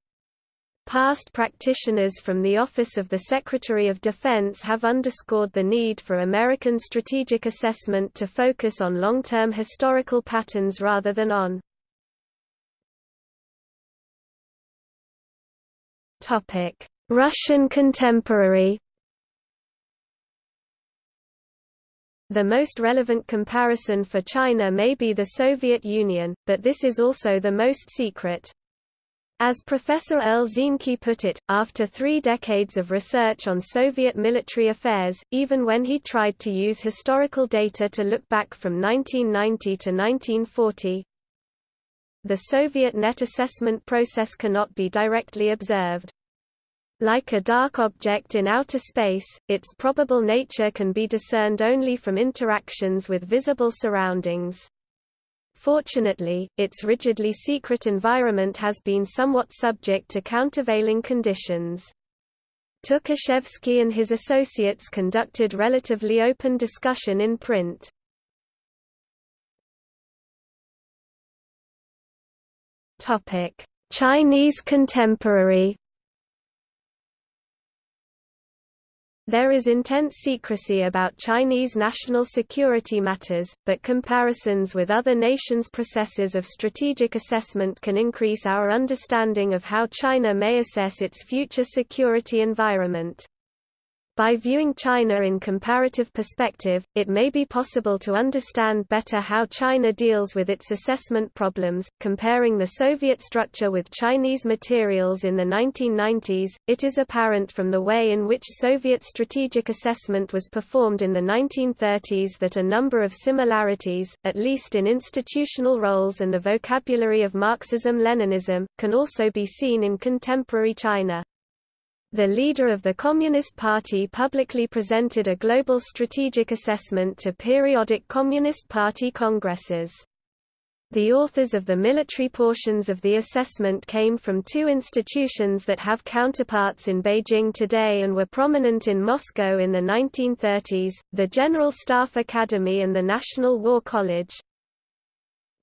Speaker 1: Past practitioners from the Office of the Secretary of Defense have underscored the need for American strategic assessment to focus on long-term historical patterns rather than on Russian contemporary The most relevant comparison for China may be the Soviet Union, but this is also the most secret. As Professor Elzinki put it, after three decades of research on Soviet military affairs, even when he tried to use historical data to look back from 1990 to 1940, the Soviet net assessment process cannot be directly observed. Like a dark object in outer space, its probable nature can be discerned only from interactions with visible surroundings. Fortunately, its rigidly secret environment has been somewhat subject to countervailing conditions. Tukhachevsky and his associates conducted relatively open discussion in print. Chinese contemporary There is intense secrecy about Chinese national security matters, but comparisons with other nations' processes of strategic assessment can increase our understanding of how China may assess its future security environment. By viewing China in comparative perspective, it may be possible to understand better how China deals with its assessment problems. Comparing the Soviet structure with Chinese materials in the 1990s, it is apparent from the way in which Soviet strategic assessment was performed in the 1930s that a number of similarities, at least in institutional roles and the vocabulary of Marxism-Leninism, can also be seen in contemporary China. The leader of the Communist Party publicly presented a global strategic assessment to periodic Communist Party congresses. The authors of the military portions of the assessment came from two institutions that have counterparts in Beijing today and were prominent in Moscow in the 1930s, the General Staff Academy and the National War College.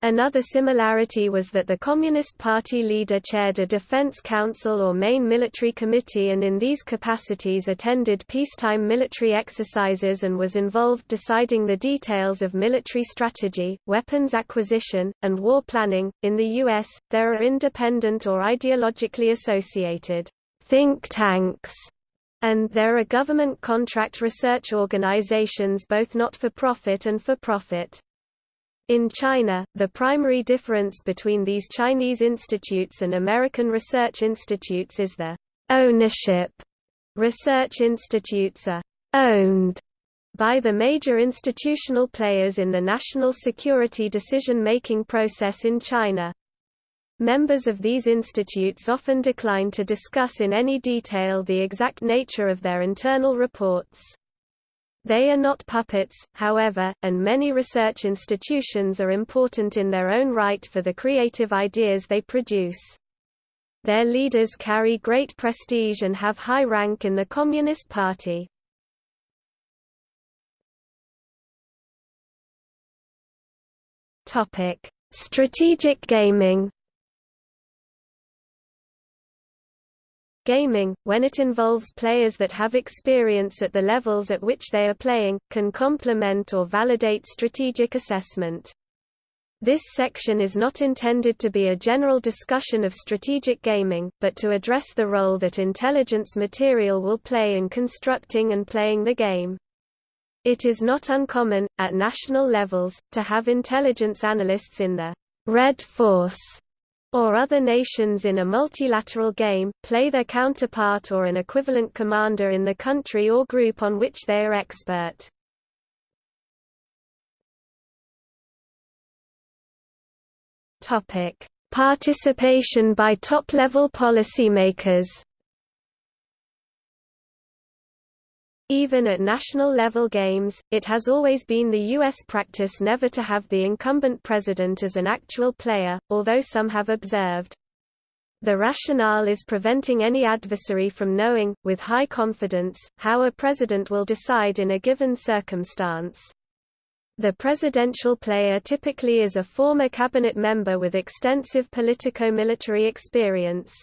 Speaker 1: Another similarity was that the Communist Party leader chaired a defense council or main military committee and in these capacities attended peacetime military exercises and was involved deciding the details of military strategy, weapons acquisition, and war planning. In the US, there are independent or ideologically associated think tanks and there are government contract research organizations both not-for-profit and for-profit. In China, the primary difference between these Chinese institutes and American research institutes is the ownership. Research institutes are owned by the major institutional players in the national security decision-making process in China. Members of these institutes often decline to discuss in any detail the exact nature of their internal reports. They are not puppets, however, and many research institutions are important in their own right for the creative ideas they produce. Their leaders carry great prestige and have high rank in the Communist Party. Strategic gaming Gaming, when it involves players that have experience at the levels at which they are playing, can complement or validate strategic assessment. This section is not intended to be a general discussion of strategic gaming, but to address the role that intelligence material will play in constructing and playing the game. It is not uncommon, at national levels, to have intelligence analysts in the Red Force or other nations in a multilateral game, play their counterpart or an equivalent commander in the country or group on which they are expert. Participation by top-level policymakers Even at national-level games, it has always been the U.S. practice never to have the incumbent president as an actual player, although some have observed. The rationale is preventing any adversary from knowing, with high confidence, how a president will decide in a given circumstance. The presidential player typically is a former cabinet member with extensive politico-military experience.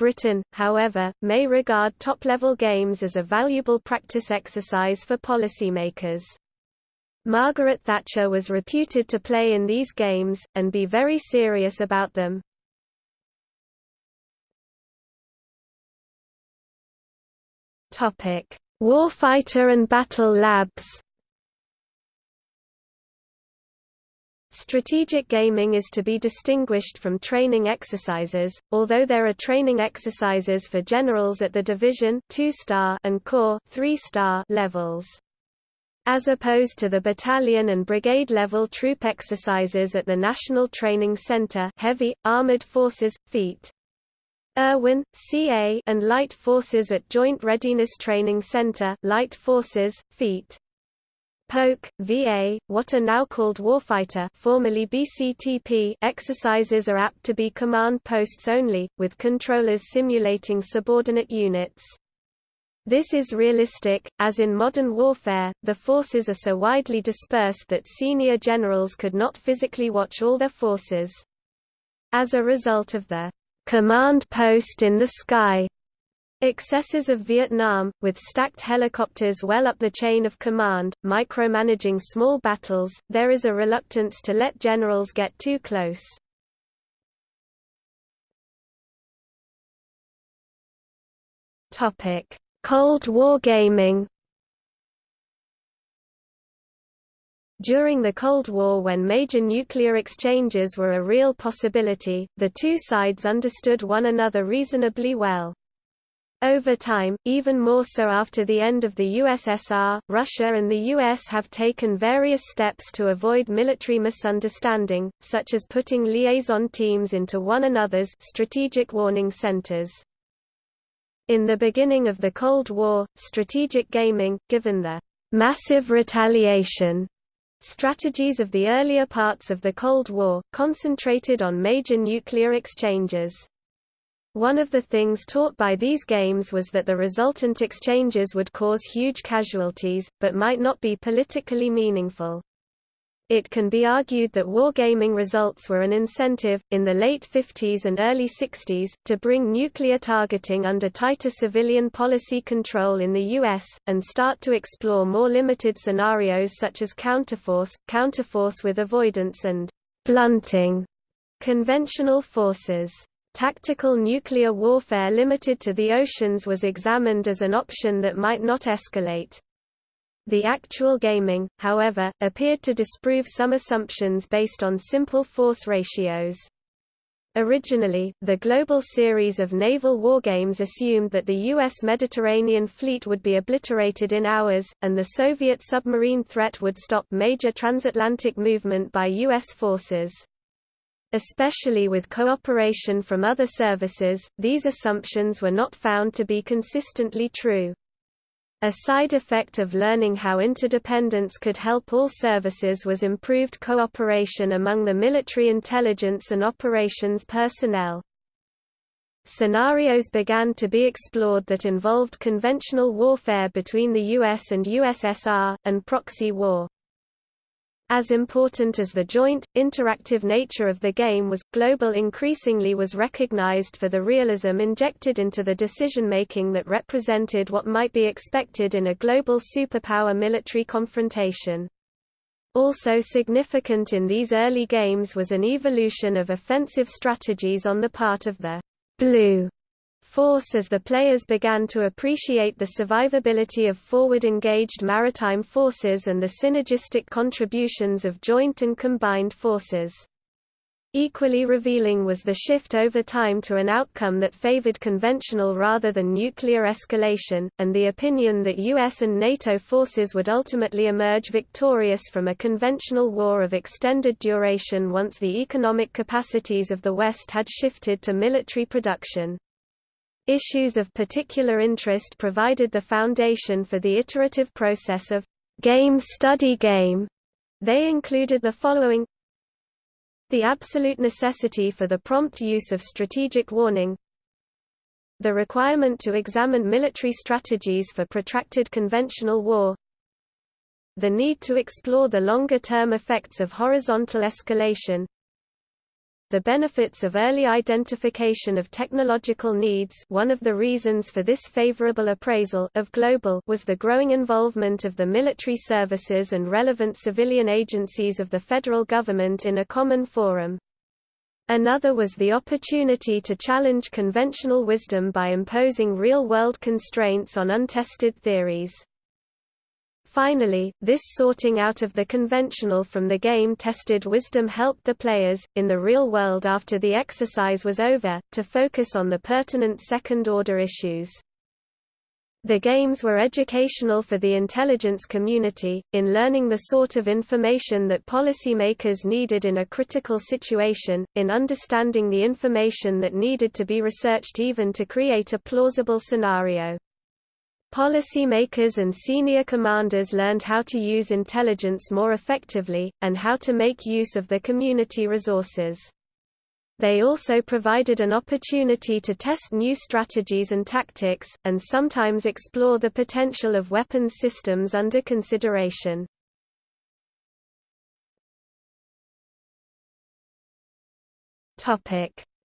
Speaker 1: Britain, however, may regard top-level games as a valuable practice exercise for policymakers. Margaret Thatcher was reputed to play in these games, and be very serious about them. Warfighter and battle labs Strategic gaming is to be distinguished from training exercises, although there are training exercises for generals at the division 2-star and corps 3-star levels. As opposed to the battalion and brigade level troop exercises at the National Training Center Heavy, Armored Forces, Feet. Irwin, CA and Light Forces at Joint Readiness Training Center Light Forces, Feet. Polk, VA, what are now called Warfighter formerly BCTP exercises are apt to be command posts only, with controllers simulating subordinate units. This is realistic, as in modern warfare, the forces are so widely dispersed that senior generals could not physically watch all their forces. As a result of the command post in the sky Excesses of Vietnam, with stacked helicopters well up the chain of command, micromanaging small battles, there is a reluctance to let generals get too close. Cold War gaming During the Cold War when major nuclear exchanges were a real possibility, the two sides understood one another reasonably well. Over time, even more so after the end of the USSR, Russia and the US have taken various steps to avoid military misunderstanding, such as putting liaison teams into one another's strategic warning centers. In the beginning of the Cold War, strategic gaming, given the massive retaliation Strategies of the earlier parts of the Cold War, concentrated on major nuclear exchanges. One of the things taught by these games was that the resultant exchanges would cause huge casualties, but might not be politically meaningful. It can be argued that wargaming results were an incentive, in the late 50s and early 60s, to bring nuclear targeting under tighter civilian policy control in the U.S., and start to explore more limited scenarios such as counterforce, counterforce with avoidance and blunting conventional forces. Tactical nuclear warfare limited to the oceans was examined as an option that might not escalate. The actual gaming, however, appeared to disprove some assumptions based on simple force ratios. Originally, the global series of naval wargames assumed that the U.S. Mediterranean fleet would be obliterated in hours, and the Soviet submarine threat would stop major transatlantic movement by U.S. forces. Especially with cooperation from other services, these assumptions were not found to be consistently true. A side effect of learning how interdependence could help all services was improved cooperation among the military intelligence and operations personnel. Scenarios began to be explored that involved conventional warfare between the US and USSR, and proxy war. As important as the joint, interactive nature of the game was, Global increasingly was recognized for the realism injected into the decision-making that represented what might be expected in a global superpower military confrontation. Also significant in these early games was an evolution of offensive strategies on the part of the blue force as the players began to appreciate the survivability of forward-engaged maritime forces and the synergistic contributions of joint and combined forces. Equally revealing was the shift over time to an outcome that favored conventional rather than nuclear escalation, and the opinion that US and NATO forces would ultimately emerge victorious from a conventional war of extended duration once the economic capacities of the West had shifted to military production. Issues of particular interest provided the foundation for the iterative process of game study game. They included the following. The absolute necessity for the prompt use of strategic warning. The requirement to examine military strategies for protracted conventional war. The need to explore the longer-term effects of horizontal escalation the benefits of early identification of technological needs one of the reasons for this favorable appraisal of global was the growing involvement of the military services and relevant civilian agencies of the federal government in a common forum. Another was the opportunity to challenge conventional wisdom by imposing real-world constraints on untested theories. Finally, this sorting out of the conventional from the game-tested wisdom helped the players, in the real world after the exercise was over, to focus on the pertinent second-order issues. The games were educational for the intelligence community, in learning the sort of information that policymakers needed in a critical situation, in understanding the information that needed to be researched even to create a plausible scenario. Policymakers and senior commanders learned how to use intelligence more effectively, and how to make use of the community resources. They also provided an opportunity to test new strategies and tactics, and sometimes explore the potential of weapons systems under consideration.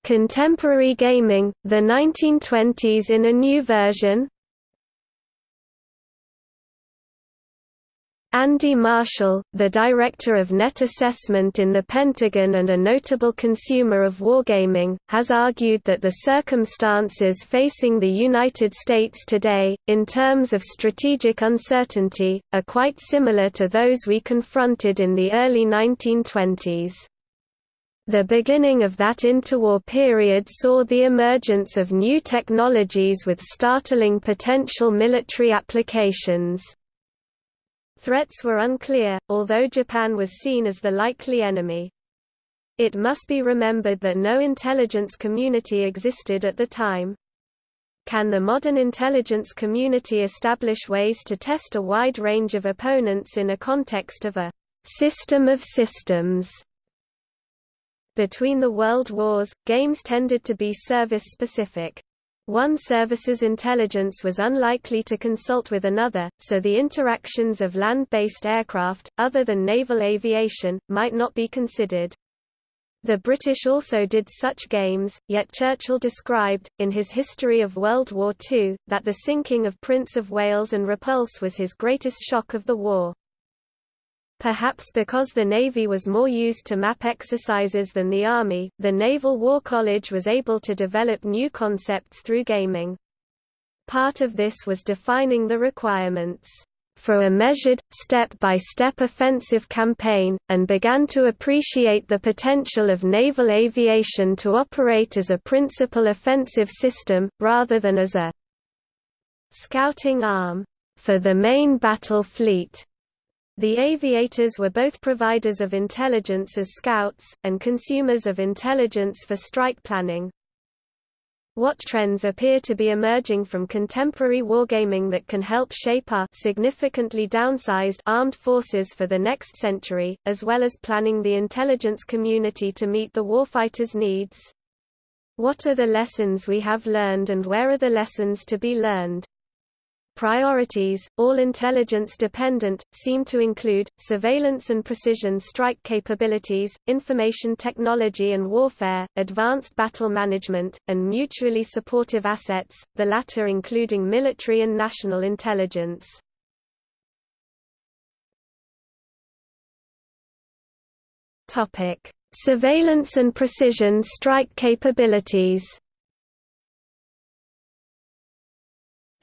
Speaker 1: Contemporary gaming, the 1920s in a new version Andy Marshall, the director of net assessment in the Pentagon and a notable consumer of wargaming, has argued that the circumstances facing the United States today, in terms of strategic uncertainty, are quite similar to those we confronted in the early 1920s. The beginning of that interwar period saw the emergence of new technologies with startling potential military applications. Threats were unclear, although Japan was seen as the likely enemy. It must be remembered that no intelligence community existed at the time. Can the modern intelligence community establish ways to test a wide range of opponents in a context of a system of systems. Between the world wars, games tended to be service-specific. One service's intelligence was unlikely to consult with another, so the interactions of land-based aircraft, other than naval aviation, might not be considered. The British also did such games, yet Churchill described, in his History of World War II, that the sinking of Prince of Wales and Repulse was his greatest shock of the war. Perhaps because the Navy was more used to map exercises than the Army, the Naval War College was able to develop new concepts through gaming. Part of this was defining the requirements for a measured, step-by-step -step offensive campaign, and began to appreciate the potential of naval aviation to operate as a principal offensive system, rather than as a scouting arm for the main battle fleet. The aviators were both providers of intelligence as scouts, and consumers of intelligence for strike planning. What trends appear to be emerging from contemporary wargaming that can help shape our significantly downsized armed forces for the next century, as well as planning the intelligence community to meet the warfighter's needs? What are the lessons we have learned and where are the lessons to be learned? Priorities, all intelligence dependent, seem to include, surveillance and precision strike capabilities, information technology and warfare, advanced battle management, and mutually supportive assets, the latter including military and national intelligence. Surveillance and precision strike capabilities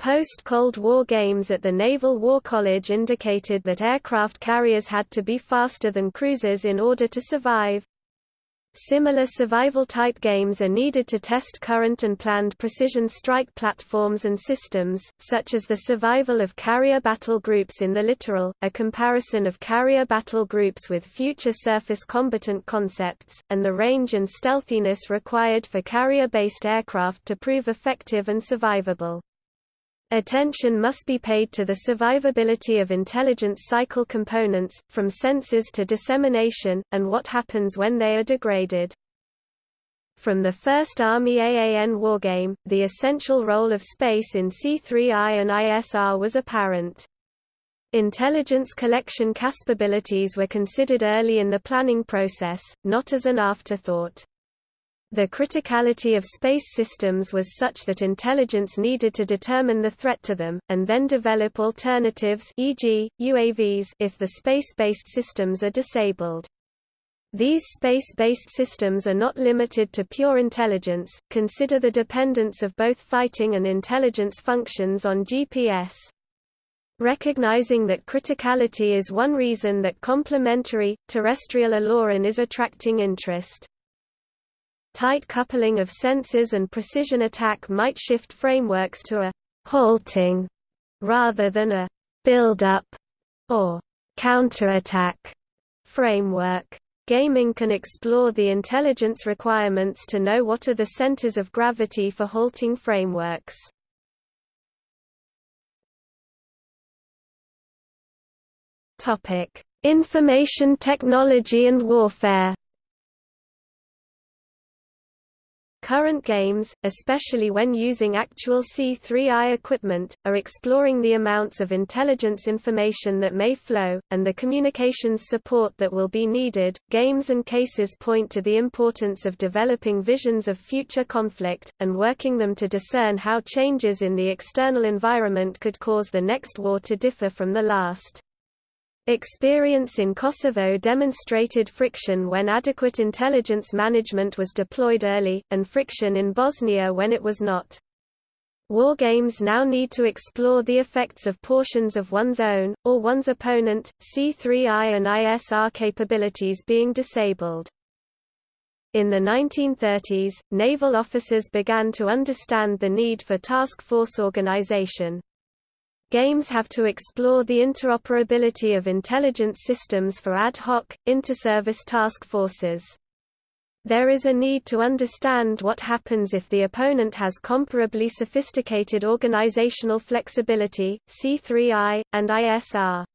Speaker 1: Post-Cold War games at the Naval War College indicated that aircraft carriers had to be faster than cruisers in order to survive. Similar survival-type games are needed to test current and planned precision strike platforms and systems, such as the survival of carrier battle groups in the littoral, a comparison of carrier battle groups with future surface combatant concepts, and the range and stealthiness required for carrier-based aircraft to prove effective and survivable. Attention must be paid to the survivability of intelligence cycle components, from senses to dissemination, and what happens when they are degraded. From the first Army AAN wargame, the essential role of space in C3I and ISR was apparent. Intelligence collection capabilities were considered early in the planning process, not as an afterthought. The criticality of space systems was such that intelligence needed to determine the threat to them, and then develop alternatives e.g., UAVs if the space-based systems are disabled. These space-based systems are not limited to pure intelligence, consider the dependence of both fighting and intelligence functions on GPS. Recognizing that criticality is one reason that complementary, terrestrial eLORAN is attracting interest. Tight coupling of sensors and precision attack might shift frameworks to a halting rather than a build-up or counterattack framework. Gaming can explore the intelligence requirements to know what are the centers of gravity for halting frameworks. Topic: Information technology and warfare. Current games, especially when using actual C3I equipment, are exploring the amounts of intelligence information that may flow, and the communications support that will be needed. Games and cases point to the importance of developing visions of future conflict, and working them to discern how changes in the external environment could cause the next war to differ from the last. Experience in Kosovo demonstrated friction when adequate intelligence management was deployed early, and friction in Bosnia when it was not. Wargames now need to explore the effects of portions of one's own, or one's opponent, C3I and ISR capabilities being disabled. In the 1930s, naval officers began to understand the need for task force organization. Games have to explore the interoperability of intelligence systems for ad hoc, inter-service task forces. There is a need to understand what happens if the opponent has comparably sophisticated organizational flexibility, C3I, and ISR.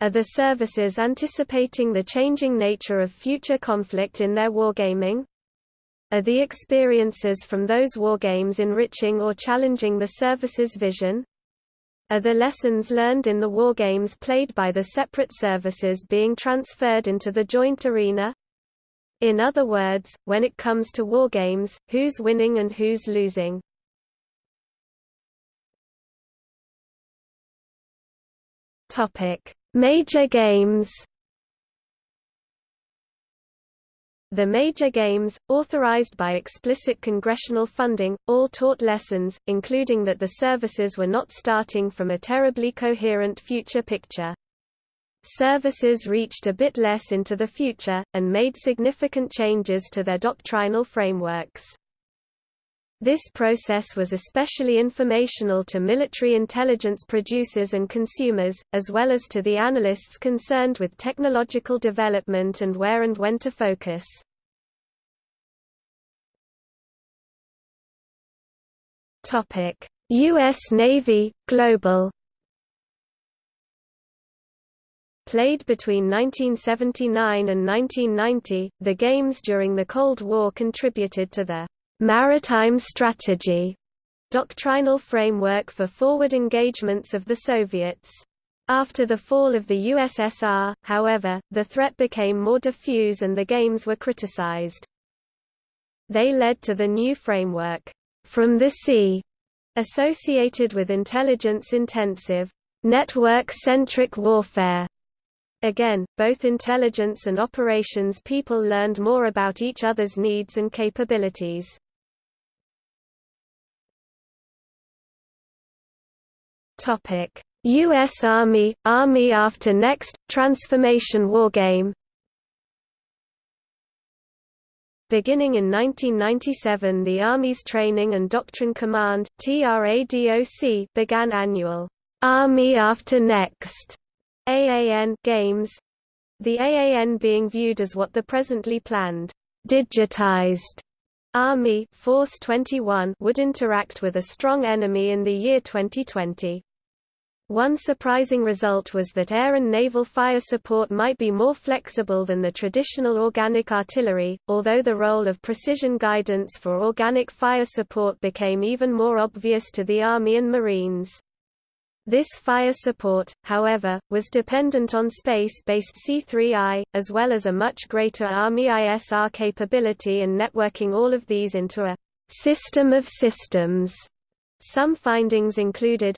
Speaker 1: Are the services anticipating the changing nature of future conflict in their wargaming? Are the experiences from those wargames enriching or challenging the service's vision? Are the lessons learned in the wargames played by the separate services being transferred into the joint arena? In other words, when it comes to wargames, who's winning and who's losing? Major games The major games, authorized by explicit congressional funding, all taught lessons, including that the services were not starting from a terribly coherent future picture. Services reached a bit less into the future, and made significant changes to their doctrinal frameworks. This process was especially informational to military intelligence producers and consumers, as well as to the analysts concerned with technological development and where and when to focus. U.S. Navy, Global Played between 1979 and 1990, the games during the Cold War contributed to the maritime strategy doctrinal framework for forward engagements of the Soviets. After the fall of the USSR, however, the threat became more diffuse and the games were criticized. They led to the new framework, from the sea, associated with intelligence-intensive, network-centric warfare. Again, both intelligence and operations people learned more about each other's needs and capabilities. U.S. Army, Army after Next, Transformation Wargame Beginning in 1997 the Army's Training and Doctrine Command TRADOC began annual Army After Next AAN games the AAN being viewed as what the presently planned digitized Army Force 21 would interact with a strong enemy in the year 2020. One surprising result was that air and naval fire support might be more flexible than the traditional organic artillery, although the role of precision guidance for organic fire support became even more obvious to the Army and Marines. This fire support, however, was dependent on space-based C3I, as well as a much greater Army ISR capability and networking all of these into a system of systems. Some findings included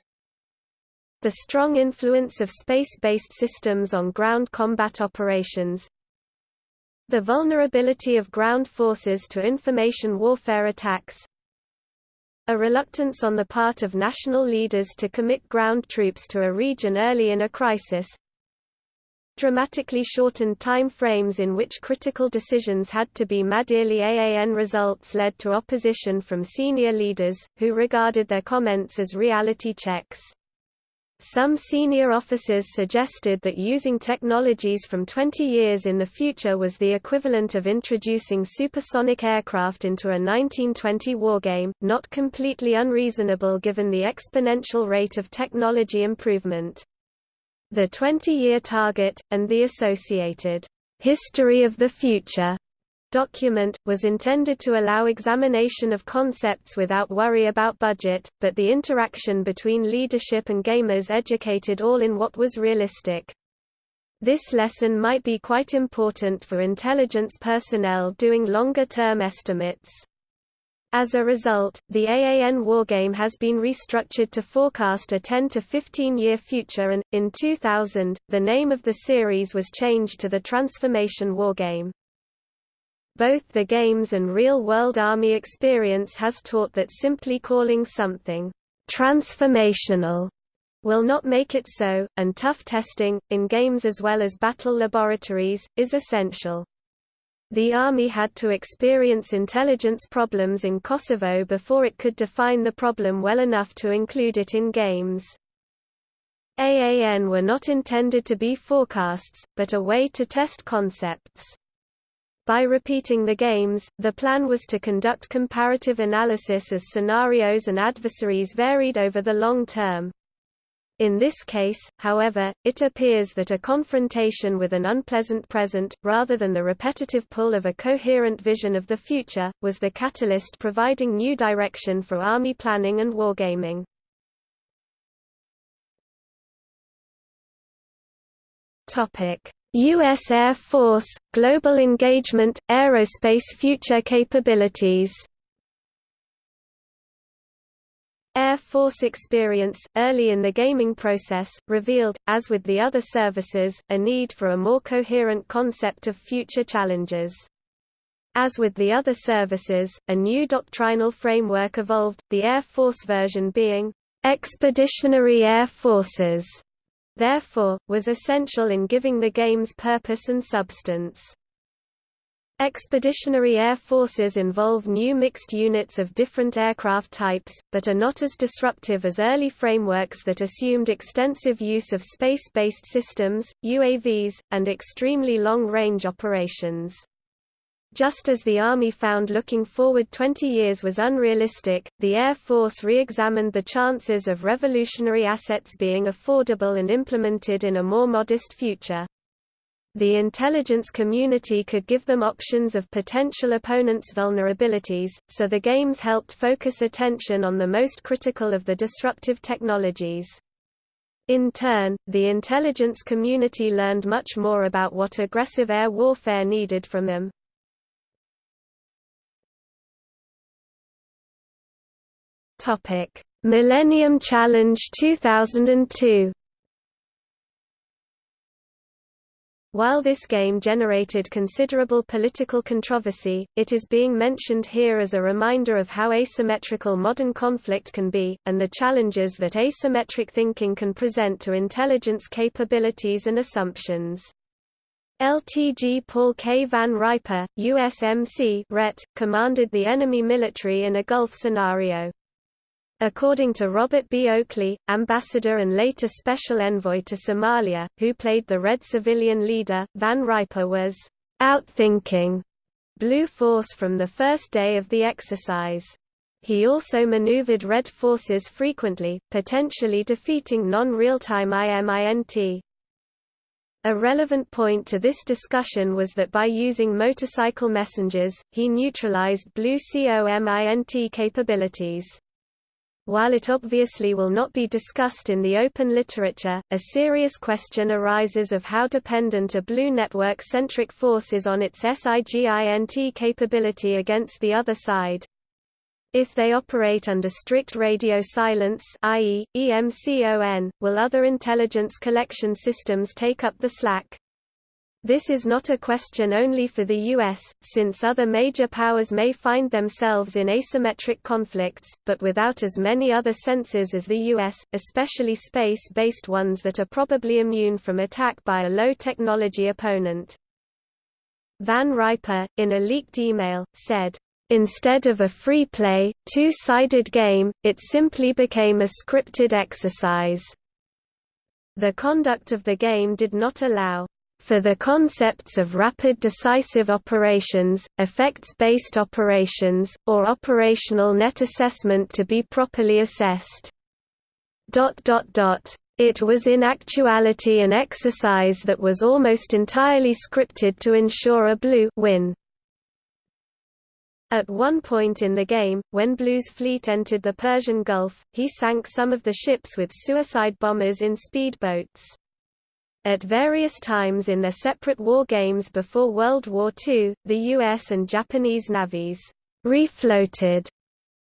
Speaker 1: the strong influence of space-based systems on ground combat operations, the vulnerability of ground forces to information warfare attacks, a reluctance on the part of national leaders to commit ground troops to a region early in a crisis, dramatically shortened time frames in which critical decisions had to be made. Early AAN results led to opposition from senior leaders, who regarded their comments as reality checks. Some senior officers suggested that using technologies from 20 years in the future was the equivalent of introducing supersonic aircraft into a 1920 wargame, not completely unreasonable given the exponential rate of technology improvement. The 20-year target, and the associated history of the future document, was intended to allow examination of concepts without worry about budget, but the interaction between leadership and gamers educated all in what was realistic. This lesson might be quite important for intelligence personnel doing longer-term estimates. As a result, the AAN wargame has been restructured to forecast a 10 to 15 year future and, in 2000, the name of the series was changed to the Transformation Wargame. Both the games and real-world Army experience has taught that simply calling something transformational will not make it so, and tough testing, in games as well as battle laboratories, is essential. The Army had to experience intelligence problems in Kosovo before it could define the problem well enough to include it in games. AAN were not intended to be forecasts, but a way to test concepts. By repeating the games, the plan was to conduct comparative analysis as scenarios and adversaries varied over the long term. In this case, however, it appears that a confrontation with an unpleasant present, rather than the repetitive pull of a coherent vision of the future, was the catalyst providing new direction for army planning and wargaming. U.S. Air Force, Global Engagement, Aerospace Future Capabilities Air Force experience, early in the gaming process, revealed, as with the other services, a need for a more coherent concept of future challenges. As with the other services, a new doctrinal framework evolved, the Air Force version being, "...expeditionary air forces", therefore, was essential in giving the game's purpose and substance. Expeditionary air forces involve new mixed units of different aircraft types, but are not as disruptive as early frameworks that assumed extensive use of space-based systems, UAVs, and extremely long-range operations. Just as the Army found looking forward 20 years was unrealistic, the Air Force re-examined the chances of revolutionary assets being affordable and implemented in a more modest future. The intelligence community could give them options of potential opponents' vulnerabilities, so the games helped focus attention on the most critical of the disruptive technologies. In turn, the intelligence community learned much more about what aggressive air warfare needed from them. Millennium Challenge 2002 While this game generated considerable political controversy, it is being mentioned here as a reminder of how asymmetrical modern conflict can be, and the challenges that asymmetric thinking can present to intelligence capabilities and assumptions. LTG Paul K. Van Riper, USMC RET, commanded the enemy military in a Gulf scenario. According to Robert B. Oakley, ambassador and later special envoy to Somalia, who played the Red civilian leader, Van Riper was outthinking Blue Force from the first day of the exercise. He also maneuvered Red forces frequently, potentially defeating non-real-time IMINT. A relevant point to this discussion was that by using motorcycle messengers, he neutralized Blue COMINT capabilities. While it obviously will not be discussed in the open literature, a serious question arises of how dependent a Blue network-centric force is on its SIGINT capability against the other side. If they operate under strict radio silence i.e., EMCON, will other intelligence collection systems take up the slack? This is not a question only for the U.S., since other major powers may find themselves in asymmetric conflicts, but without as many other sensors as the U.S., especially space-based ones that are probably immune from attack by a low-technology opponent. Van Riper, in a leaked email, said, Instead of a free-play, two-sided game, it simply became a scripted exercise. The conduct of the game did not allow for the concepts of rapid decisive operations, effects-based operations, or operational net assessment to be properly assessed. It was in actuality an exercise that was almost entirely scripted to ensure a blue win. At one point in the game, when Blue's fleet entered the Persian Gulf, he sank some of the ships with suicide bombers in speedboats. At various times in their separate war games before World War II, the US and Japanese navies refloated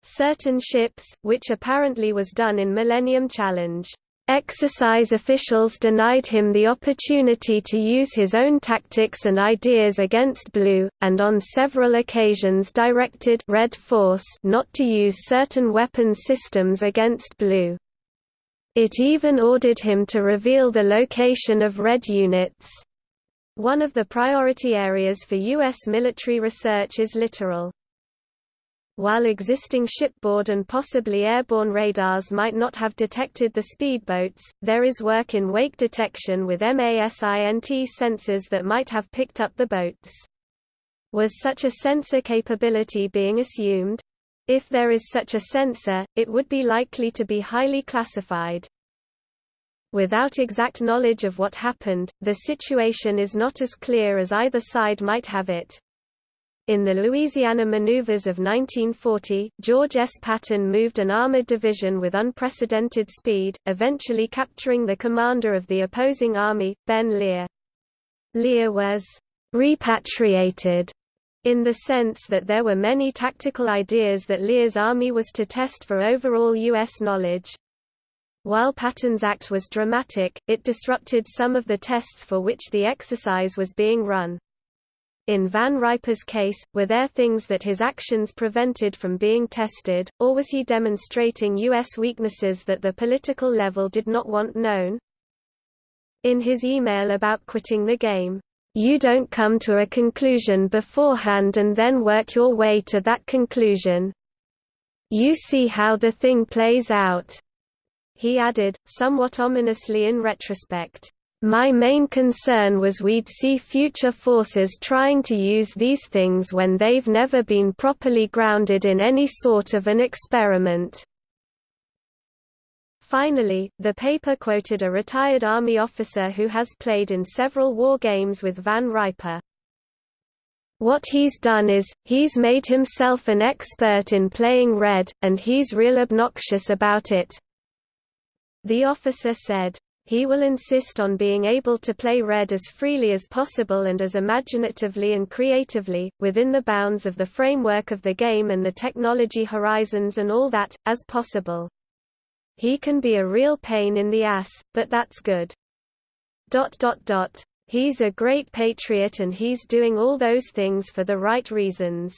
Speaker 1: certain ships, which apparently was done in Millennium Challenge. Exercise officials denied him the opportunity to use his own tactics and ideas against Blue, and on several occasions directed Red Force not to use certain weapons systems against Blue. It even ordered him to reveal the location of Red units. One of the priority areas for U.S. military research is littoral. While existing shipboard and possibly airborne radars might not have detected the speedboats, there is work in wake detection with MASINT sensors that might have picked up the boats. Was such a sensor capability being assumed? If there is such a sensor, it would be likely to be highly classified. Without exact knowledge of what happened, the situation is not as clear as either side might have it. In the Louisiana maneuvers of 1940, George S. Patton moved an armored division with unprecedented speed, eventually capturing the commander of the opposing army, Ben Lear. Lear was repatriated in the sense that there were many tactical ideas that Lear's army was to test for overall U.S. knowledge. While Patton's act was dramatic, it disrupted some of the tests for which the exercise was being run. In Van Riper's case, were there things that his actions prevented from being tested, or was he demonstrating U.S. weaknesses that the political level did not want known? In his email about quitting the game, "...you don't come to a conclusion beforehand and then work your way to that conclusion. You see how the thing plays out." He added, somewhat ominously in retrospect, my main concern was we'd see future forces trying to use these things when they've never been properly grounded in any sort of an experiment. Finally, the paper quoted a retired Army officer who has played in several war games with Van Riper. What he's done is, he's made himself an expert in playing red, and he's real obnoxious about it. The officer said, he will insist on being able to play Red as freely as possible and as imaginatively and creatively, within the bounds of the framework of the game and the technology horizons and all that, as possible. He can be a real pain in the ass, but that's good. Dot dot dot. He's a great patriot and he's doing all those things for the right reasons.